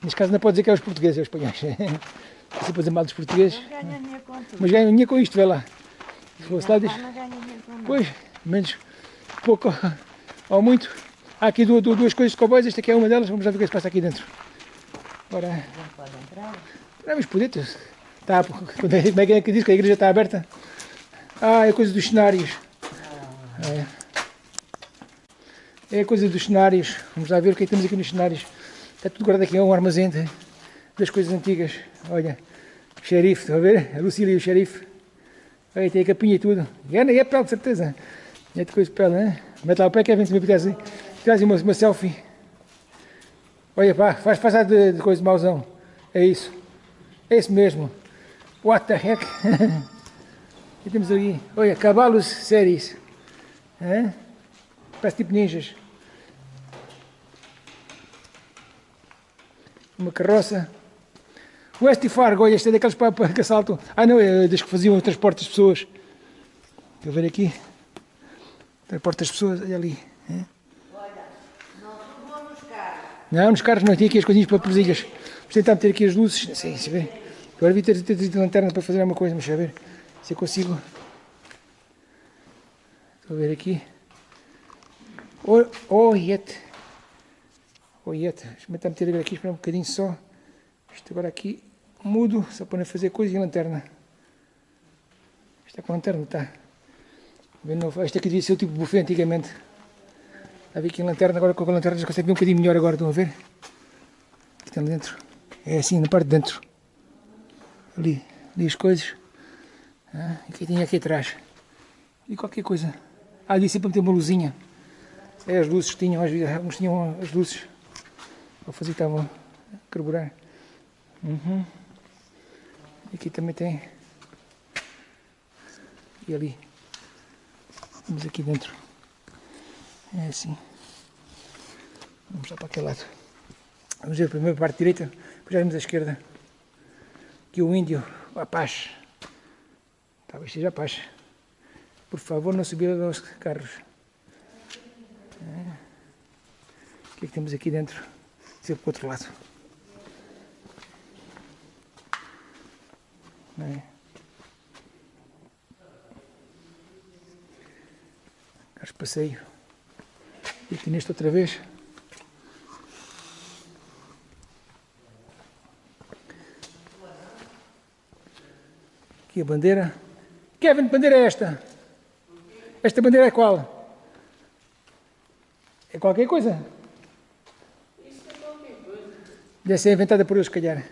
Neste caso não pode dizer que é os portugueses, é os espanhóis. Você pode dizer mal dos portugueses. Não tudo. Mas ganham dinheiro com isto, vê lá. Se fosse lá, diz, Não pois, menos pouco ou muito. Há aqui du- du- duas coisas de cowboys, esta aqui é uma delas, vamos lá ver o que se passa aqui dentro. Ora, Não pode entrar. vamos por dentro. Está, como é é que diz que a igreja está aberta? Ah, é coisa dos cenários. É. É coisa dos cenários. Vamos lá ver o que é que temos aqui nos cenários. Está tudo guardado aqui, é um armazém de- das coisas antigas. Olha, xerife, estão a ver? A Lucília e o xerife. Olha, tem a capinha e tudo. E é, é pele, de certeza. É de coisa de pele, né? Mete lá o pé, Kevin, se me apetece. Traz uma, uma selfie. Olha, pá, faz passar de, de coisa de mauzão. É isso. É isso mesmo. What the heck? [LAUGHS] E temos ali, olha, cavalos séries. Hã? Parece tipo ninjas. Uma carroça. West e Fargo, olha, este é daqueles para, para que assaltam. Ah não, é das que faziam o transporte das pessoas. A ver aqui. Transporte das pessoas, olha ali. hã? Não, nos carros não, tinha aqui as coisinhas para presilhas. Vamos tentar meter aqui as luzes. Sim, se vê. Agora vi ter, ter, ter lanterna para fazer alguma coisa, mas deixa ver se eu consigo. Estou a ver aqui. Oh, yet. Deixa-me tentar meter agora aqui, esperar um bocadinho só. Isto agora aqui, mudo, só para não fazer coisa e lanterna. Está com lanterna, está. Este aqui devia ser o tipo buffet antigamente. Está aqui em lanterna, agora com a lanterna já consegue ver um bocadinho melhor agora, estão a ver? Aqui está dentro. É assim, na parte de dentro. Ali, ali as coisas. Ah, e aqui tinha aqui atrás. E qualquer coisa. Ah, disse para meter uma luzinha. É as luzes que tinham, às vezes, alguns tinham as luzes. Vou fazer que estavam a carburar. Uhum. Aqui também tem. E ali. Vamos aqui dentro. É assim. Vamos lá para aquele lado. Vamos ver primeiro a parte direita, depois já vamos à esquerda. Aqui o índio, o Apache. Talvez seja Apache. Por favor, não subir aos carros. O que é que temos aqui dentro? Sempre para o outro lado. É? Carros de passeio. E aqui neste outra vez. Aqui a bandeira. Kevin, bandeira é esta? Esta bandeira é qual? É qualquer coisa? Deve ser inventada por eles, se calhar.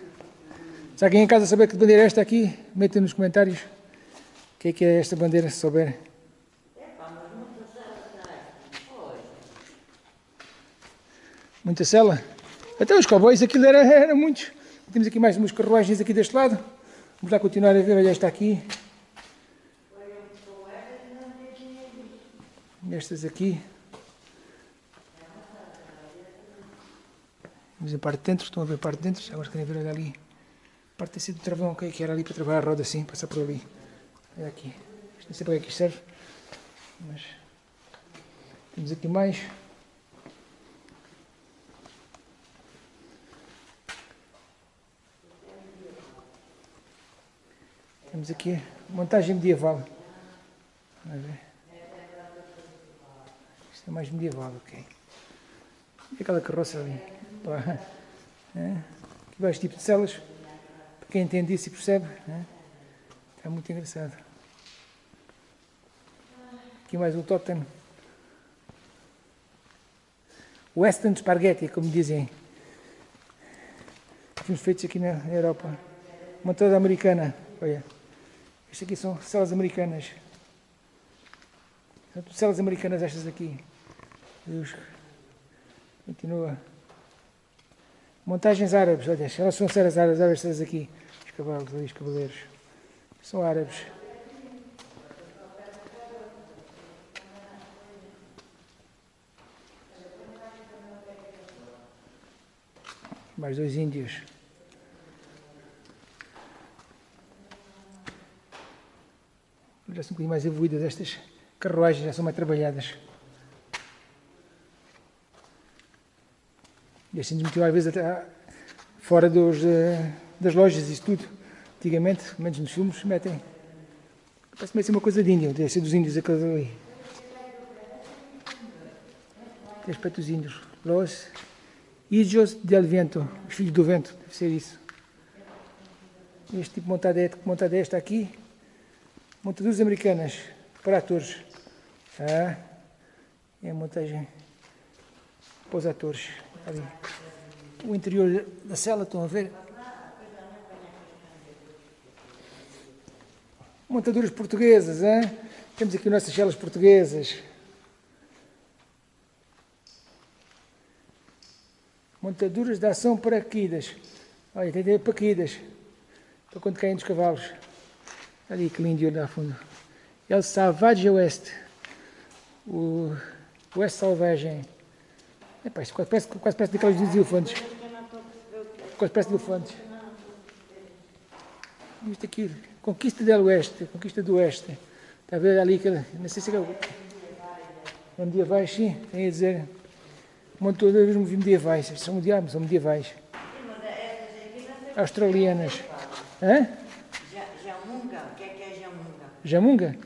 Se alguém em casa saber que bandeira é esta aqui, meta nos comentários o que é que é esta bandeira, se souber. Muita cela. Até os cowboys, aquilo era, era muitos. Temos aqui mais umas carruagens aqui deste lado. Vamos lá continuar a ver, olha esta aqui. Estas aqui. Vamos a parte de dentro, estão a ver a parte de dentro, agora querem ver ali. A parte assim do travão, ok, que era ali para trabalhar a roda assim, passar por ali. Olha aqui. Não sei para é que isto serve. Mas temos aqui mais. Temos aqui montagem medieval. Vamos ver. É mais medieval, ok. E aquela carroça ali. Pá. É. Aqui vários tipos de celas. Para quem entende isso e percebe. É. Está muito engraçado. Aqui mais um totem. Western Spaghetti, como dizem. Filmes feitos aqui na Europa. Uma toda americana. Olha. Estas aqui são celas americanas. São celas americanas estas aqui. Deus. Continua. Montagens árabes, olha, elas são celas árabes, olha estas aqui. Os cavalos ali, os cavaleiros. São árabes. Mais dois índios. Já são um bocadinho mais evoluídas estas carruagens, já são mais trabalhadas. E assim nos motiva às vezes até fora dos, eh, das lojas e tudo. Antigamente, menos nos filmes, metem. Parece meio ser uma coisa de índio, deve ser dos índios aqueles ali. Tem aspecto dos índios. Los Hijos del Vento, os filhos do vento, deve ser isso. Este tipo de montadete, que montada é esta aqui? Montaduras americanas para atores. Ah, é a montagem para os atores. O interior da cela, estão a ver? Montaduras portuguesas, hein? temos aqui nossas celas portuguesas. Montaduras de ação paraquedas. Olha, tem tem paraquedas. Para quando caem dos cavalos. Ali, que lindo olho lá fundo. El Savage West. O West Salvagem. Epá, isto quase parece, quase parece daqueles dos elefantes. Quase parece de elefantes. Isto aqui, Conquista del Oeste, Conquista do Oeste. Está a ver ali não sei se é é medievais, sim, tem a dizer. Montadoras medievais, são medievais, são medievais. Australianas. Hã? Ja- Jamunga, o que é que é jamunga? Jamunga?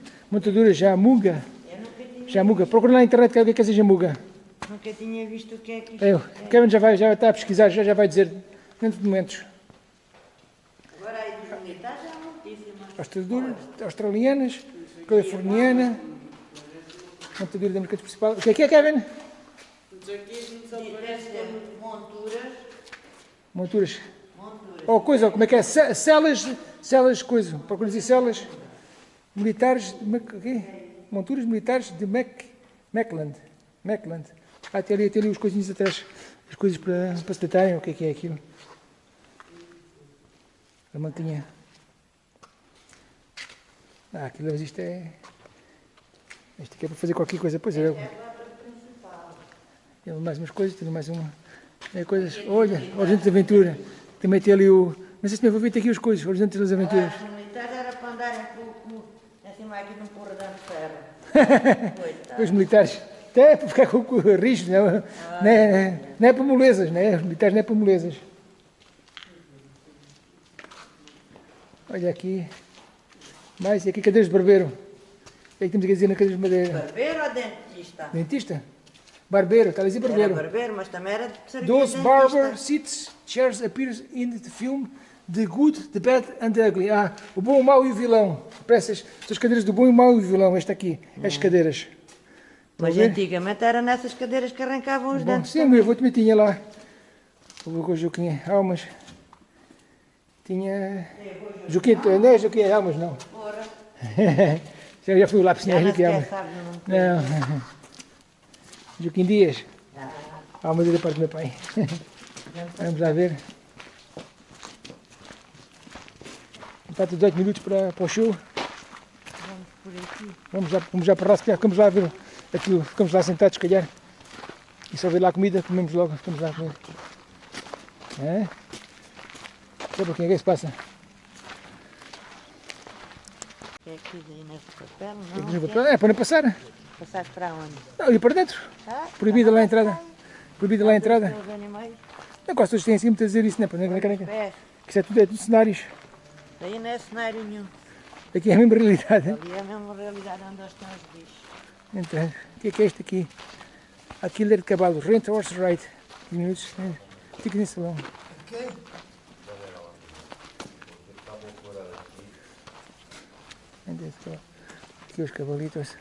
Nunca tinha, Jamuga. Procura na internet que é o que é que é essa Jamuga. Nunca tinha visto o que é que isto É, o Kevin já vai, já está a pesquisar, já, já vai dizer dentro de momentos. Agora aí dos militares é muitíssimas. Australianas, australianas, californiana, montadora da mercado principal. O que é que é, Kevin? Monturas, Monturas. monturas. Ou coisa, como é que é? Ce- Celas, celas, coisa. Procura dizer celas militares, de Mac, o quê? Monturas militares de Mac, Macland. Macland. Ah, tem ali, tem ali os coisinhos atrás, as coisas para, para se deitarem, o que é que é aquilo? A mantinha. Ah, aquilo, mas isto é... Isto aqui é para fazer qualquer coisa, pois é. Tem mais umas coisas, tem mais uma... É, coisas, olha, Horizonte de Aventura. Também tem ali o... Não sei se me vou ver aqui as coisas, Horizonte das Aventuras. [LAUGHS] Os militares era para andarem pouco acima aqui de um corredor de ferro. Os militares, até para ficar com o não, é- não, é, não é para molezas, não é? Os militares não é para molezas. Olha aqui, mais, e aqui cadeiras de barbeiro. O que é que temos aqui a dizer na cadeira de madeira? Barbeiro ou dentista? Dentista? Barbeiro, está a dizer Era barbeiro. barbeiro, mas também era de Those dentista. barber seats, chairs appears in the film The Good, The Bad and the Ugly. Ah, o bom, o mau e o vilão. Peças, são as cadeiras do bom e o mau e o vilão. Esta aqui, as cadeiras. Mas a ver? antigamente era nessas cadeiras que arrancavam os Bom, dentes. sim, meu avô também tinha lá. O avô Joaquim Almas. Tinha. Joaquim, não é Joaquim Almas, não. Porra, [LAUGHS] Já já fui o não já é não Joaquim sequer Almas. o nome. Não. [LAUGHS] Joaquim Dias. Almas é da parte do meu pai. Vamos lá ver. Falta 18 minutos para, para o show. Vamos por aqui. Vamos já, vamos já para lá, se calhar ficamos lá a ver aquilo, ficamos lá sentados, se calhar. E só ver lá comida, comemos logo, ficamos lá a comer. É? Só para quem é que se passa? É aqui daí nesse papel, não? papel. É para não passar. Passaste para onde? Não, ali para dentro. Ah, Proibida lá a entrada. Proibida lá a entrada. Os animais, Não, quase todos têm assim muito a dizer isso, não é? Para não- querem que- Isso é tudo, é tudo cenários. Daí não é cenário nenhum. Aqui é a mesma realidade. Ali é a mesma realidade onde estão os bichos. Então, o que é que é isto aqui? Aquilo é de cavalo, rent horse ride. 15 minutos. é. Fica nesse salão. É está? Aqui os cavalitos.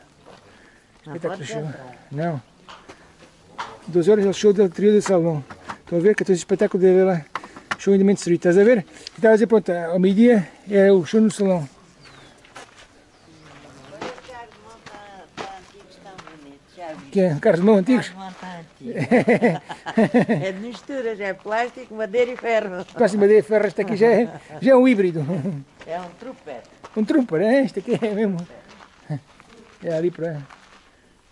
Não Espetáculo show. entrar. Não. 12 horas é o show do trio do salão. Estão a ver que tem espetáculo dele lá. Show in the Main Street. Estás a ver? E estava a dizer, pronto, ao meio-dia é o show no salão. Olha, os carros de mão tá- tá antigos, tão Que é carros de mão antigos. De tá. É de misturas, é plástico, madeira e ferro. Próxima de ferro, este aqui já é, já é um híbrido. É um trupete. Um trumper, é? Este aqui é mesmo. É ali para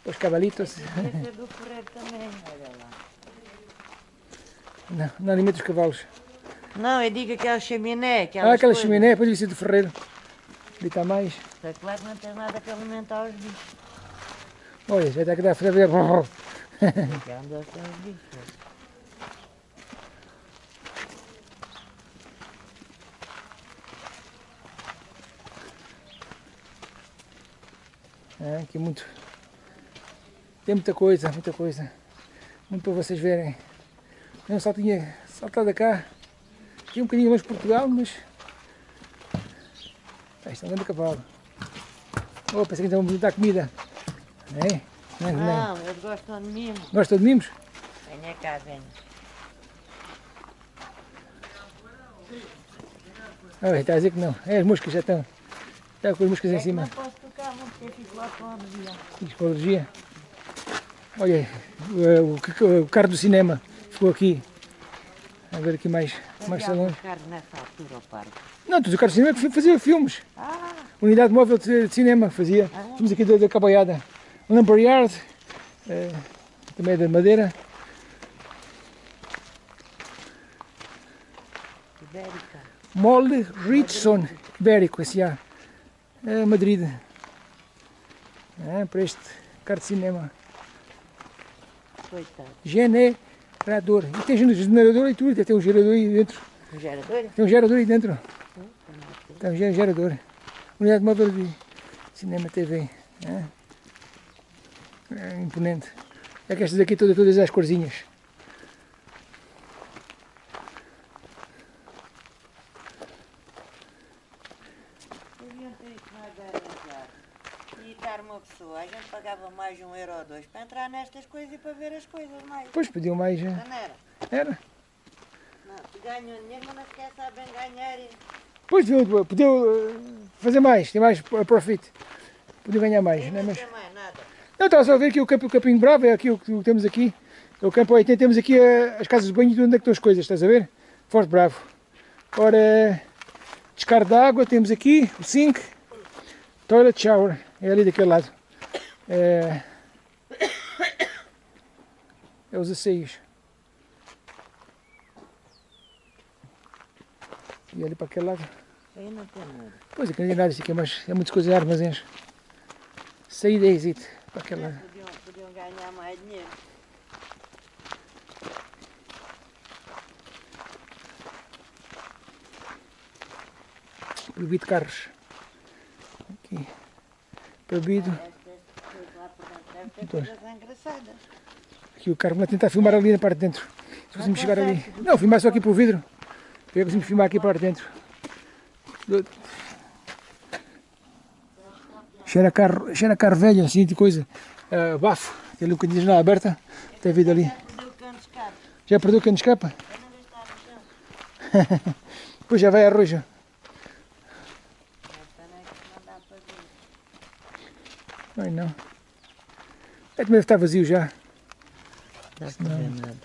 os cavalitos. Esse é do ferreiro também, olha lá. Não, não alimenta os cavalos. Não, eu digo aquela chaminé. Aquelas Ah, aquela coisas. chaminé, depois devia ser do ferreiro. Ali está mais. Só que lá não tens nada para alimentar os bichos. Olha, já está que dá para ver. Pegando essas bichas. É, aqui muito. Tem muita coisa, muita coisa. Muito para vocês verem. Eu só tinha saltado cá. Tinha um bocadinho mais Portugal, mas. Ah, isto é um grande cavalo. Oh, pensei que então me dar comida. É? Não, não. Não, eles gostam de mim. Gosta de mimos? Venha cá, venha. Ah, está a dizer que não. É, as moscas já estão. Está com as moscas em É que cima. não posso tocar muito porque fico lá com a alergia. Psicologia. Olha, o, o, o carro do cinema ficou aqui. A ver aqui mais, mais buscar nessa altura ao parque. Não, tu o carro do cinema fazia filmes. Ah, Unidade móvel de, de cinema fazia. Filmes aqui da, da Cabaiada. Lumberyard, eh, também é da Madeira. Ibérica. Molde Richson Ibérico, S.A. É, Madrid. É, para este carro de cinema. Coitado. Generador. E tem generador e tudo, tem um gerador aí dentro. O gerador? Tem um gerador aí dentro. Tem um ge- gerador. Unidade móvel de cinema TV. É, é imponente. É que estas aqui todas, todas as corzinhas. Deviam ter mais arranjar. E estar uma pessoa, a gente pagava mais um euro ou dois para entrar nestas coisas e para ver as coisas mais. Depois pediam mais. eh, Não era? Era. Não, ganham dinheiro, mas não sequer sabem ganhar. e- Depois podiam, podiam eh, fazer mais, ter mais pro- profit. Podiam ganhar mais, E né? não Mas... tem mais nada. Não, estava só a ver aqui o, campo, o Campinho Bravo, é aqui o que temos aqui. É o campo 80, temos aqui eh, as casas de banho e onde é que estão as coisas, estás a ver? Forte Bravo. Ora, descarga de água, temos aqui o sink, toilet shower, é ali daquele lado. É, é os aceios. E ali para aquele lado. Aí não tem nada. Pois é, que não tem nada, isto aqui é, mais, é muitas coisas armazéns. Saída e exit Podiam, podiam ganhar mais dinheiro. Proibido carros. Aqui. Proibido. Aqui o carro vai tentar filmar ali na parte de dentro. Se fôssemos chegar ali. Não, filmar só aqui para o vidro. Eu consigo filmar aqui para dentro. Cheira a carro, cheira carro velho, assim de coisa. Ah, bafo. Tem ali um bocadinho de janela aberta. Tem vida ali. Perdeu o cano de. Já escapa? [LAUGHS] Não. Depois já vai a não é que não ver. Ai não. É que deve estar vazio já. Dá para ver nada.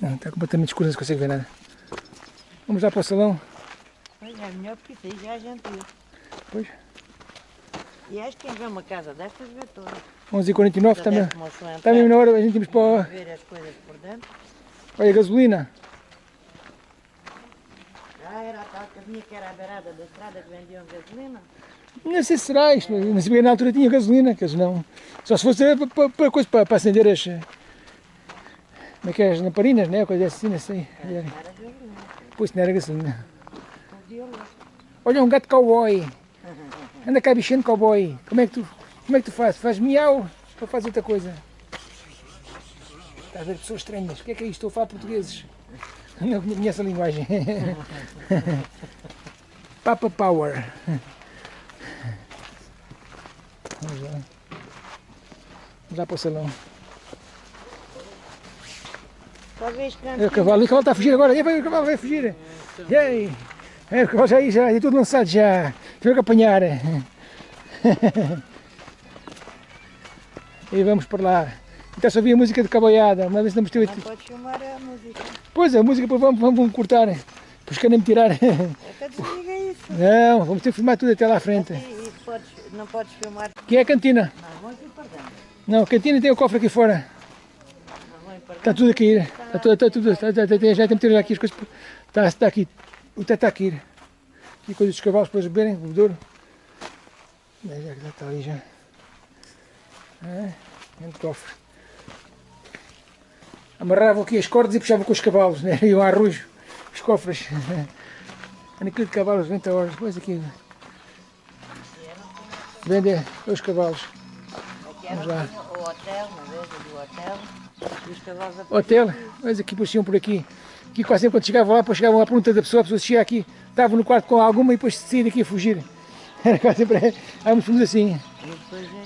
Não, está completamente escuro, não se consegue ver nada. Vamos lá para o salão. Pois é, melhor porque isso aí já a gente viu. Pois. E acho que quem vê uma casa destas vê todas. 11h49 Já também. entrar, na hora, a gente irmos para. Ver as coisas por dentro. Olha, gasolina. Ah, era a tal casinha que era à beirada da estrada que vendiam gasolina. Não sei se será isto, mas não sabia na altura tinha gasolina, que eles não. Só se fosse para, para, para, coisa, para, para acender as. Como é que é? As lamparinas, né? Coisa assim, não sei. Era gasolina. Pois não era gasolina. Olha um gato cowboy. Anda cá bichando cowboy. Como é que tu, como é que tu fazes? Faz miau ou faz outra coisa? Estás a ver pessoas estranhas. O que é que é isto? Estou a falar portugueses. Não conheço a linguagem. [LAUGHS] Papa Power. Vamos lá. Vamos lá para o salão. Talvez É o cavalo, o cavalo está a fugir agora. E vai, o cavalo vai fugir. E aí? É, o cavalo já aí, já, é tudo lançado já. Tive que apanhar. E vamos para lá. Então só ouvir a música de caboiada. Uma vez estamos ter Não pode filmar a música. Pois, a música vamos, vamos, vamos cortar. Depois querem me tirar. Até desliga isso. Não, vamos ter que filmar tudo até lá à frente. E, e podes, não podes filmar. Aqui é a cantina. Não, vamos ir para dentro. Não, a cantina tem o cofre aqui fora. Não Está tudo a cair. Está tudo, está tudo, está, está, está, já tem que tirar aqui as coisas. Está, está aqui. O teto está a cair. Aqui coisas dos cavalos para eles beberem, o bebedouro. Já, já já está ali já. É, do cofre. Amarravam aqui as cordas e puxavam com os cavalos, né? [LAUGHS] Iam a arrojo, os cofres. [LAUGHS] Naquilo de cavalos, 20 horas. Depois aqui. vende os cavalos. Vamos lá. o hotel, uma vez, ali o hotel. E os cavalos a Hotel, mas aqui puxiam por aqui. Aqui quase sempre quando chegavam lá, chegavam à pergunta da pessoa, a pessoa chega aqui, estava no quarto com alguma e depois saía daqui a fugir. Era quase sempre, éramos todos assim.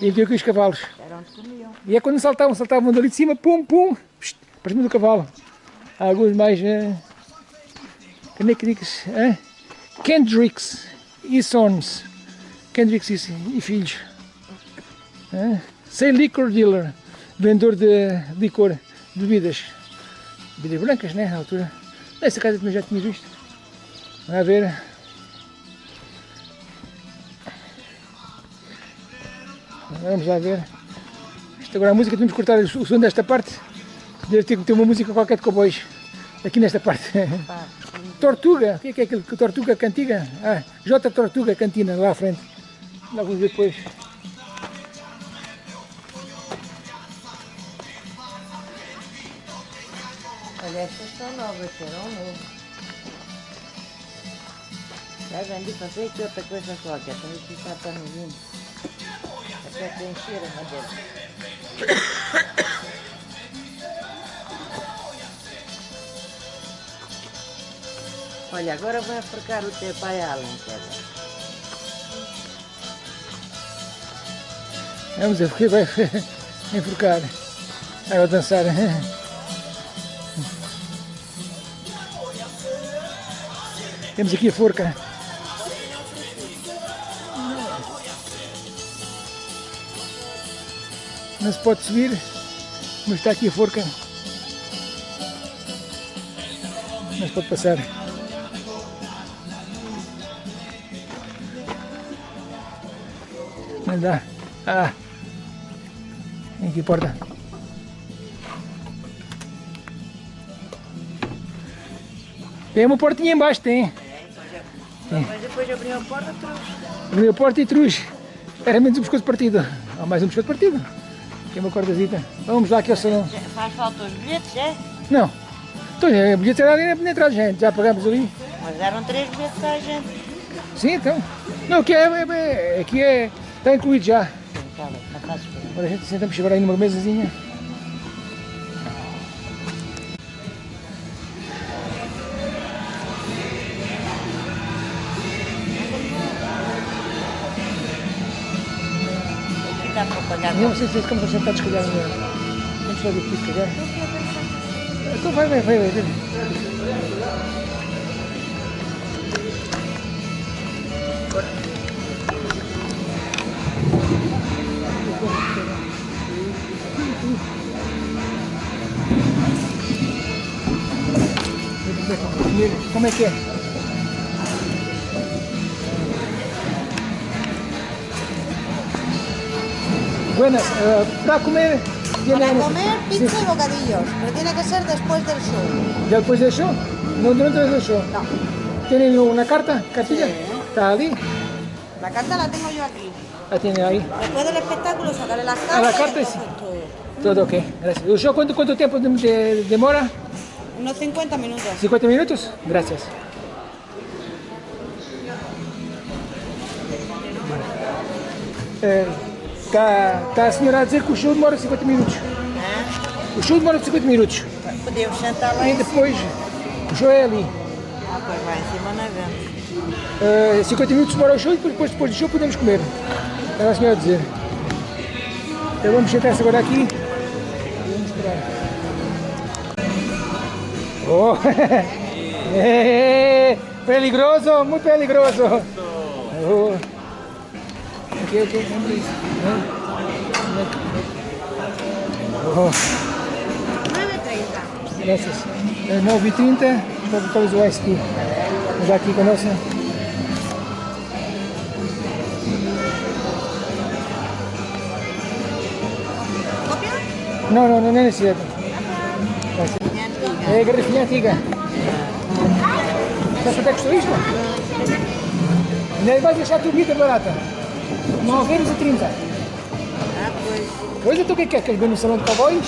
E havia aqui os cavalos. era onde comiam. E é quando saltavam, saltavam dali de cima, pum, pum, pst, para cima do cavalo. Há alguns mais. Uh, como é que diz? eh? Kendricks e Sons. Kendricks e, e filhos. Eh? Sei Liquor Dealer, vendedor de licor, de bebidas. Bebidas brancas, né? Na altura. Essa casa também já tinha visto. A ver. Vamos lá ver. Isto agora a música, temos que cortar o som desta parte. Deve ter que ter uma música qualquer de cowboys. Aqui nesta parte. [LAUGHS] Tortuga, o que é que é aquilo? Tortuga Cantiga? Ah, J Tortuga Cantina, lá à frente. Lá vamos ver depois. olha, estas são novas, serão novo. Já vendi fazer aqui outra coisa qualquer, também que está para no vindo. Até que encher a madeira. Olha, agora vai apercar o teu pai Alan, cara. Vamos ver porque vai enforcar. Vai a dançar. Temos aqui a forca. Não se pode subir, mas está aqui a forca. Se pode passar. Não dá. Ah. Tem aqui a porta. Tem uma portinha embaixo, tem. Mas depois abriu a porta, trouxe. Abriu a porta e trouxe. Era menos um pescoço partido. Há mais um pescoço partido. Tem uma cordazita. Vamos lá aqui ao salão. Faz falta os bilhetes, é? Não. Então, a bilhete era ali na entrada, gente. Já pagamos ali. Mas eram três bilhetes à gente. Sim, então. Não, aqui é, é, é, aqui é está incluído já. Tá bem, não faz bem. Agora a gente sentamos agora aí numa mesazinha. Não sei se ficamos sentados, se calhar. eh, Vamos ver aqui, se calhar. Então vai, vai, vai, vai. vai. Como é que é? Buenas, eh, para comer... Para comer pizza Sí. y bocadillos, pero tiene que ser después del show. ¿Ya después del show? No, durante el show. No, ¿Tienen una carta? ¿Cartilla? Sí. ¿Está ahí? la carta la tengo yo aquí. La tiene ahí. Después del espectáculo sacaré las cartas. Ah, la carta sí. todo. Todo ok, gracias. ¿El show cuánto, cuánto tiempo de- de- demora? Unos 50 minutos. ¿50 minutos? Gracias. Está tá a senhora a dizer que o show demora 50 minutos. Hã? O show demora 50 minutos. Podemos sentar lá E em cima. depois, o show é ali. Ah, pois vai em cima na venda. Uh, 50 minutos demora o show e depois, depois, depois do show podemos comer. Estava a senhora a dizer. Então vamos sentar-se agora aqui. E vamos esperar. Oh! [LAUGHS] Eh, peligroso, muito peligroso. Oh. Ok, ok, vamos ver isso. Oh. 9.30. Gracias. É 9h30, talvez o Ice Tea. Vamos aqui com a nossa. Não, não, não é necessidade. Minha antiga. É a garrafinha antiga. Já quanto é que custou isto? Ainda vais deixar a tua vida barata. 9 euros e 30. Ah, pois. Pois então o que é que é? Queres ver no salão de cowboys?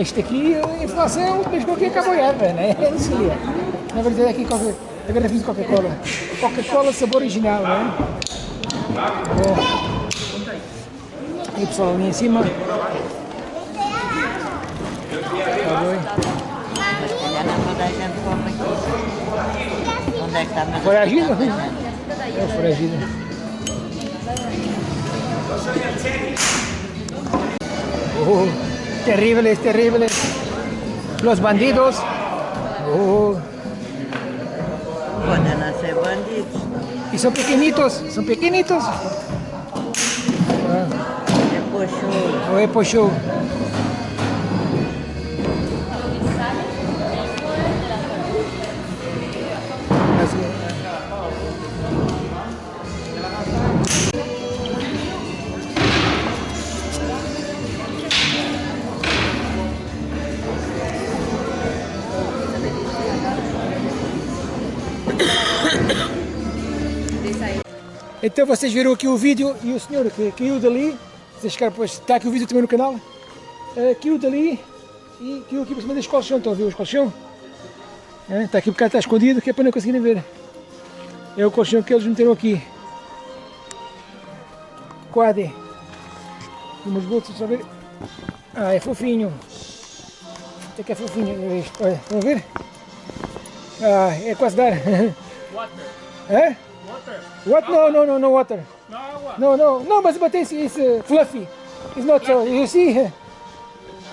Isto aqui é inflação, mas qualquer cowboyada, né? É [LAUGHS] isso aí. Na verdade aqui qualquer, a garrafinha de Coca-Cola. Coca-Cola sabor original, né? Bom. E o pessoal ali em cima. Tá bem. Se Oh, terribles, terribles. Los bandidos. Oh, não ser bandidos. y son pequeñitos, son pequeñitos. O é. Então vocês viram aqui o vídeo e o senhor que caiu dali, vocês ficaram, pois, está aqui o vídeo também no canal, eh, caiu dali e caiu aqui por cima deste colchão, estão a ver os colchão? Eh, está aqui um bocado, está escondido, que é para não conseguirem ver. É o colchão que eles meteram aqui. Quadre. Umas bolsas, só ver. Ah, é fofinho. Até que é fofinho, olha isto, olha, estão a ver? Ah, é quase dar. [LAUGHS] Water. Hã? Water. What? No, no, no, no water. No agua. No, no, no, but, but it's, it's uh, fluffy. It's not so, you see?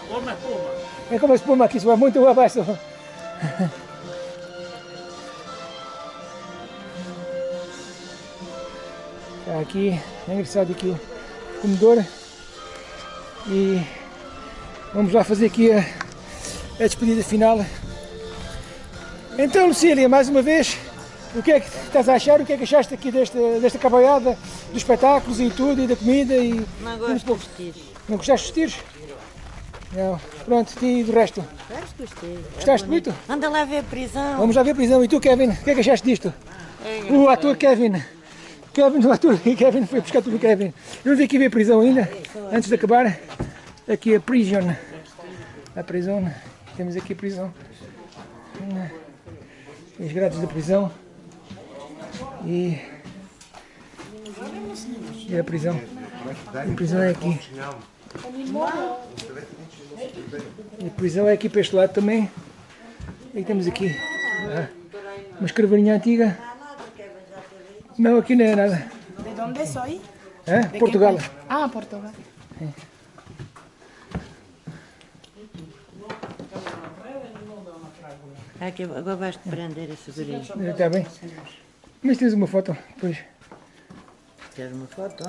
Como espuma. É como espuma aqui, vai muito abaixo. [LAUGHS] Aqui, é engraçado aqui o comedor. E vamos lá fazer aqui a, a despedida final. Então, Lucília, mais uma vez, o que é que estás a achar? O que é que achaste aqui desta, desta cavalhada, dos espetáculos e tudo, e da comida? E, Não Vamos gosto dos tiros. não gostaste dos tiros? Não. Pronto, e do resto? Gosto dos tiros. É Gostaste bonito. muito? Anda lá ver a prisão. Vamos lá ver a prisão. E tu, Kevin, o que é que achaste disto? É O ator Kevin. Kevin, o ator [LAUGHS] Kevin foi buscar tudo o Kevin. Eu vim aqui ver a prisão ainda, antes de acabar. Aqui a prison. A prisão. Temos aqui a prisão. Os grades da prisão. E. E a prisão. A prisão é aqui. E a prisão é aqui para este lado também. E temos aqui ah, uma escravaninha antiga. Não, aqui não é nada. ¿De dónde soy? Hã? Portugal. Ah, Portugal. Aqui, agora vais te prender esse guri. Está bem. Mas tens uma foto depois. Queres uma foto?